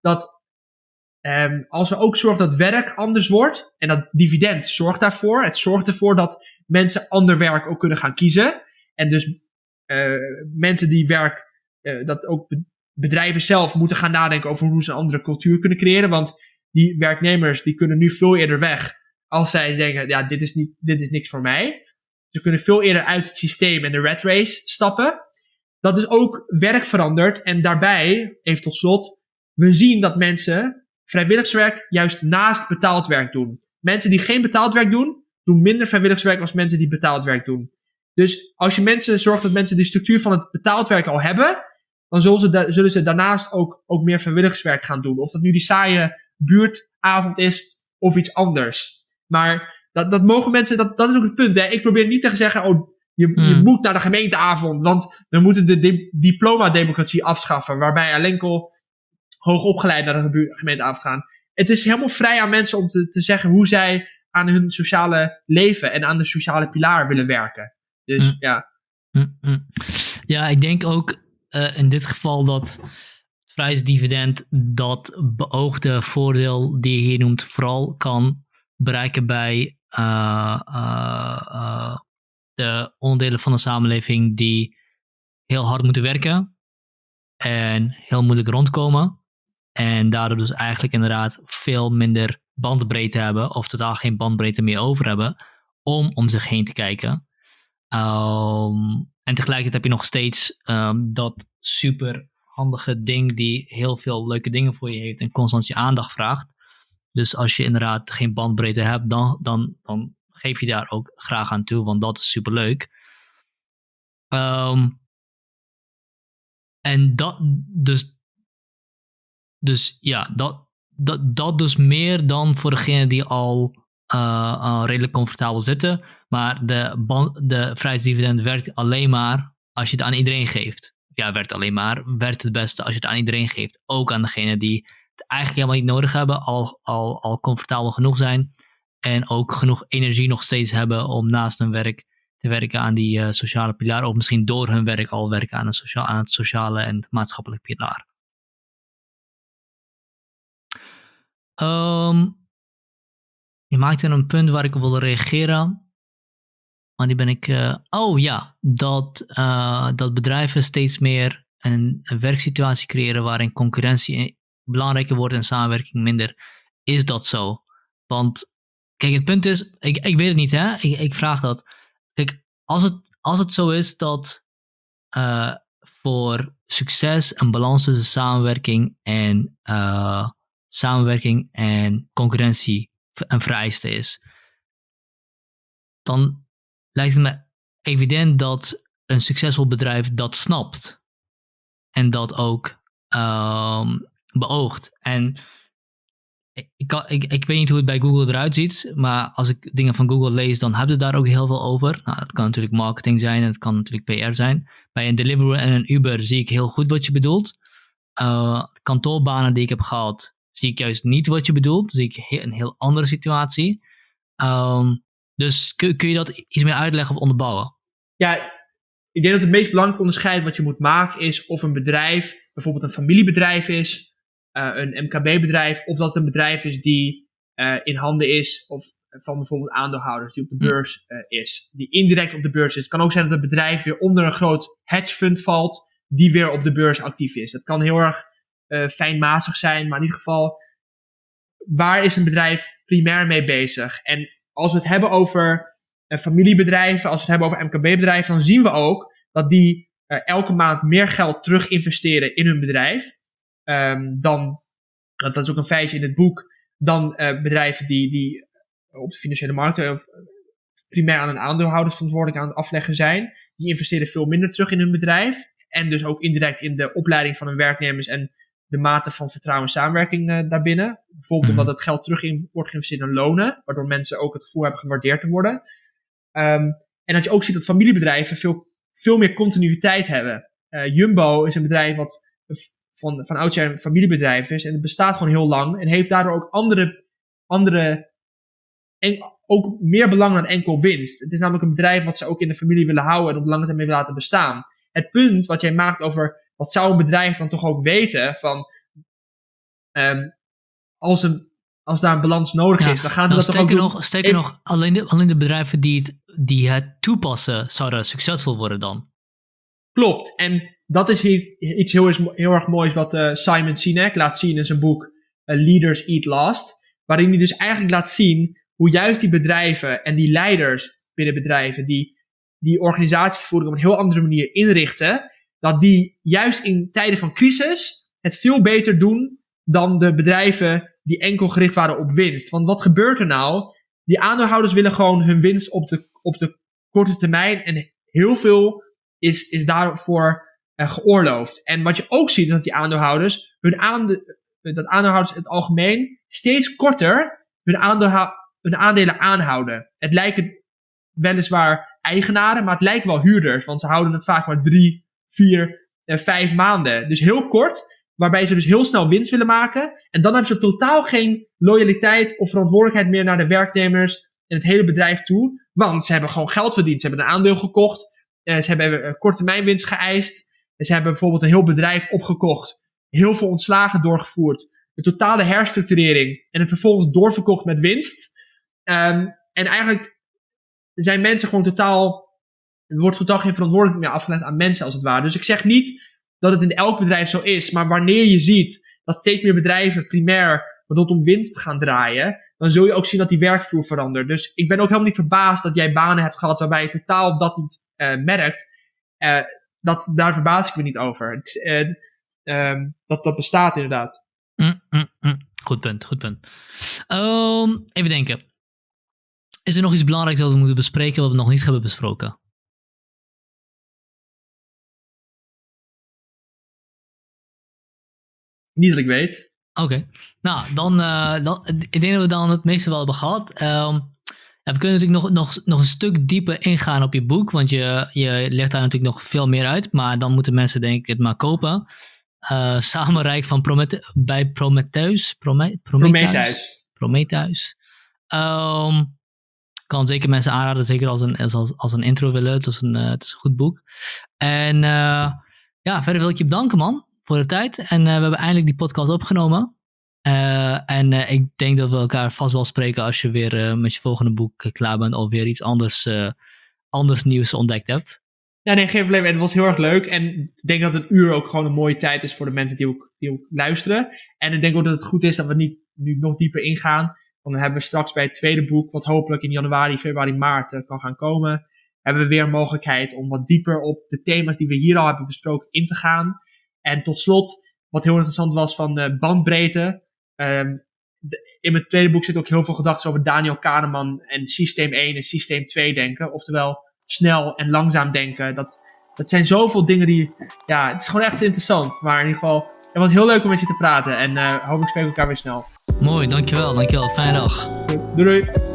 dat um, als we ook zorgen dat werk anders wordt, en dat dividend zorgt daarvoor, het zorgt ervoor dat mensen ander werk ook kunnen gaan kiezen. En dus uh, mensen die werk, uh, dat ook bedrijven zelf moeten gaan nadenken over hoe ze een andere cultuur kunnen creëren. Want die werknemers die kunnen nu veel eerder weg als zij denken, ja, dit is, niet, dit is niks voor mij. Ze kunnen veel eerder uit het systeem en de red race stappen. Dat is ook werk verandert. En daarbij, even tot slot, we zien dat mensen vrijwilligerswerk juist naast betaald werk doen. Mensen die geen betaald werk doen, doen minder vrijwilligerswerk als mensen die betaald werk doen. Dus als je mensen zorgt dat mensen de structuur van het betaald werk al hebben, dan zullen ze, zullen ze daarnaast ook, ook meer vrijwilligerswerk gaan doen. Of dat nu die saaie buurtavond is of iets anders. Maar dat, dat mogen mensen, dat, dat is ook het punt. Hè? Ik probeer niet te zeggen, oh, je, Hmm. je moet naar de gemeenteavond, want we moeten de di diploma-democratie afschaffen, waarbij alleen al hoogopgeleid naar de gemeenteavond gaan. Het is helemaal vrij aan mensen om te, te zeggen hoe zij aan hun sociale leven en aan de sociale pilaar willen werken. Dus Hmm. ja. Mm-mm. Ja, ik denk ook uh, in dit geval dat het vrijheidsdividend dat beoogde voordeel die je noemt vooral kan bereiken bij uh, uh, de onderdelen van de samenleving die heel hard moeten werken en heel moeilijk rondkomen en daardoor dus eigenlijk inderdaad veel minder bandbreedte hebben of totaal geen bandbreedte meer over hebben om om zich heen te kijken. Ehm, en tegelijkertijd heb je nog steeds ehm, dat super handige ding die heel veel leuke dingen voor je heeft en constant je aandacht vraagt. Dus als je inderdaad geen bandbreedte hebt, dan, dan, dan geef je daar ook graag aan toe, want dat is super leuk. Ehm, en dat, dus, dus ja, dat, dat, dat dus meer dan voor degene die al uh, redelijk comfortabel zitten. Maar de, de vrijheidsdividend werkt alleen maar als je het aan iedereen geeft. Ja, werkt alleen maar. Werkt het beste als je het aan iedereen geeft. Ook aan degene die het eigenlijk helemaal niet nodig hebben. Al, al, al comfortabel genoeg zijn. En ook genoeg energie nog steeds hebben om naast hun werk te werken aan die uh, sociale pilaar. Of misschien door hun werk al werken aan, een sociaal, aan het sociale en maatschappelijk pilaar. Um, je maakte een punt waar ik op wilde reageren. Maar die ben ik. Uh, oh ja, dat, uh, dat bedrijven steeds meer een, werksituatie creëren waarin concurrentie belangrijker wordt en samenwerking minder. Is dat zo? Want, kijk, het punt is, ik, ik weet het niet, hè? Ik, ik vraag dat. Kijk, als het, als het zo is dat uh, voor succes een balans tussen samenwerking en samenwerking en concurrentie een vereiste is, dan lijkt het me evident dat een succesvol bedrijf dat snapt en dat ook um, beoogt. En ik, ik, ik, weet niet hoe het bij Google eruit ziet, maar als ik dingen van Google lees, dan hebben ze daar ook heel veel over. Nou, dat kan natuurlijk marketing zijn en het kan natuurlijk PR zijn. Bij een Deliveroo en een Uber zie ik heel goed wat je bedoelt. Uh, kantoorbanen die ik heb gehad, zie ik juist niet wat je bedoelt. Zie ik een heel andere situatie. Um, dus kun, kun je dat iets meer uitleggen of onderbouwen? Ja, ik denk dat het meest belangrijke onderscheid wat je moet maken is of een bedrijf bijvoorbeeld een familiebedrijf is, uh, een MKB-bedrijf, of dat het een bedrijf is die uh, in handen is of van bijvoorbeeld aandeelhouders die op de hm. beurs uh, is, die indirect op de beurs is. Het kan ook zijn dat het bedrijf weer onder een groot hedge fund valt, die weer op de beurs actief is. Dat kan heel erg fijnmazig zijn, maar in ieder geval, waar is een bedrijf primair mee bezig? En als we het hebben over uh, familiebedrijven, als we het hebben over MKB-bedrijven, dan zien we ook dat die uh, elke maand meer geld terug investeren in hun bedrijf. Um, dan, dat is ook een feitje in het boek, dan bedrijven die, die op de financiële markten of primair aan een aandeelhouder verantwoordelijk aan het afleggen zijn. Die investeren veel minder terug in hun bedrijf. En dus ook indirect in de opleiding van hun werknemers en de mate van vertrouwen en samenwerking uh, daarbinnen. Bijvoorbeeld mm omdat het geld terug in, wordt geïnvesteerd in lonen, waardoor mensen ook het gevoel hebben gewaardeerd te worden. Um, en dat je ook ziet dat familiebedrijven veel, veel meer continuïteit hebben. Uh, Jumbo is een bedrijf wat van, van oudsher een familiebedrijf is en het bestaat gewoon heel lang en heeft daardoor ook andere, andere en ook meer belang dan enkel winst. Het is namelijk een bedrijf wat ze ook in de familie willen houden en op lange termijn willen laten bestaan. Het punt wat jij maakt over wat zou een bedrijf dan toch ook weten van um, als, een, als daar een balans nodig is, dan gaan ze dat toch ook nog, doen. Sterker nog, alleen de, alleen de bedrijven die het, die het toepassen, zouden succesvol worden dan. Klopt. En dat is iets, iets heel, heel erg moois wat uh, Simon Sinek laat zien in zijn boek uh, Leaders Eat Last. Waarin hij dus eigenlijk laat zien hoe juist die bedrijven en die leiders binnen bedrijven die die organisatievoering op een heel andere manier inrichten, dat die juist in tijden van crisis het veel beter doen dan de bedrijven die enkel gericht waren op winst. Want wat gebeurt er nou? Die aandeelhouders willen gewoon hun winst op de, op de korte termijn en heel veel is, is daarvoor uh, geoorloofd. En wat je ook ziet is dat die aandeelhouders, hun aande, dat aandeelhouders in het algemeen steeds korter hun, hun aandelen aanhouden. Het lijken weliswaar eigenaren, maar het lijken wel huurders, want ze houden het vaak maar drie, vier, uh, vijf maanden. Dus heel kort, waarbij ze dus heel snel winst willen maken. En dan hebben ze totaal geen loyaliteit of verantwoordelijkheid meer naar de werknemers en het hele bedrijf toe. Want ze hebben gewoon geld verdiend. Ze hebben een aandeel gekocht. Uh, ze hebben een korte termijn winst geëist. Ze hebben bijvoorbeeld een heel bedrijf opgekocht. Heel veel ontslagen doorgevoerd. Een totale herstructurering. En het vervolgens doorverkocht met winst. Um, en eigenlijk zijn mensen gewoon totaal er wordt totaal geen verantwoordelijkheid meer afgelegd aan mensen als het ware. Dus ik zeg niet dat het in elk bedrijf zo is, maar wanneer je ziet dat steeds meer bedrijven primair rondom winst gaan draaien, dan zul je ook zien dat die werkvloer verandert. Dus ik ben ook helemaal niet verbaasd dat jij banen hebt gehad waarbij je totaal dat niet uh, merkt. Uh, dat, daar verbaas ik me niet over. Het, uh, dat, dat bestaat inderdaad. Mm, mm, mm. Goed punt, goed punt. Um, even denken. Is er nog iets belangrijks dat we moeten bespreken wat we nog niet hebben besproken? Niet dat ik weet. Oké. Nou, dan, uh, dan, ik denk dat we dan het meeste wel hebben gehad. Um, ja, we kunnen natuurlijk nog, nog, nog een stuk dieper ingaan op je boek, want je, je legt daar natuurlijk nog veel meer uit. Maar dan moeten mensen denk ik het maar kopen. Uh, Samenrijk van Promete bij Prometheus. Prome Prometheus. Prometheus. Um, kan zeker mensen aanraden, zeker als een, als, als een intro willen. Het is een, uh, het is een goed boek. En ja, verder wil ik je bedanken man voor de tijd. En we hebben eindelijk die podcast opgenomen. Uh, en uh, ik denk dat we elkaar vast wel spreken als je weer met je volgende boek klaar bent of weer iets anders, anders nieuws ontdekt hebt. Ja, nee, geen probleem. Het was heel erg leuk. En ik denk dat een uur ook gewoon een mooie tijd is voor de mensen die ook, die ook luisteren. En ik denk ook dat het goed is dat we niet nu nog dieper ingaan. Want dan hebben we straks bij het tweede boek, wat hopelijk in januari, februari, maart kan gaan komen, hebben we weer een mogelijkheid om wat dieper op de thema's die we hier al hebben besproken in te gaan. En tot slot, wat heel interessant was van de bandbreedte. De, in mijn tweede boek zit ook heel veel gedachten over Daniel Kahneman en systeem 1 en systeem 2 denken. Oftewel snel en langzaam denken. Dat, dat zijn zoveel dingen die, ja, het is gewoon echt interessant. Maar in ieder geval, het was heel leuk om met je te praten. En uh, hopelijk spreken we elkaar weer snel. Mooi, dankjewel, dankjewel. Fijne dag. Doei doei.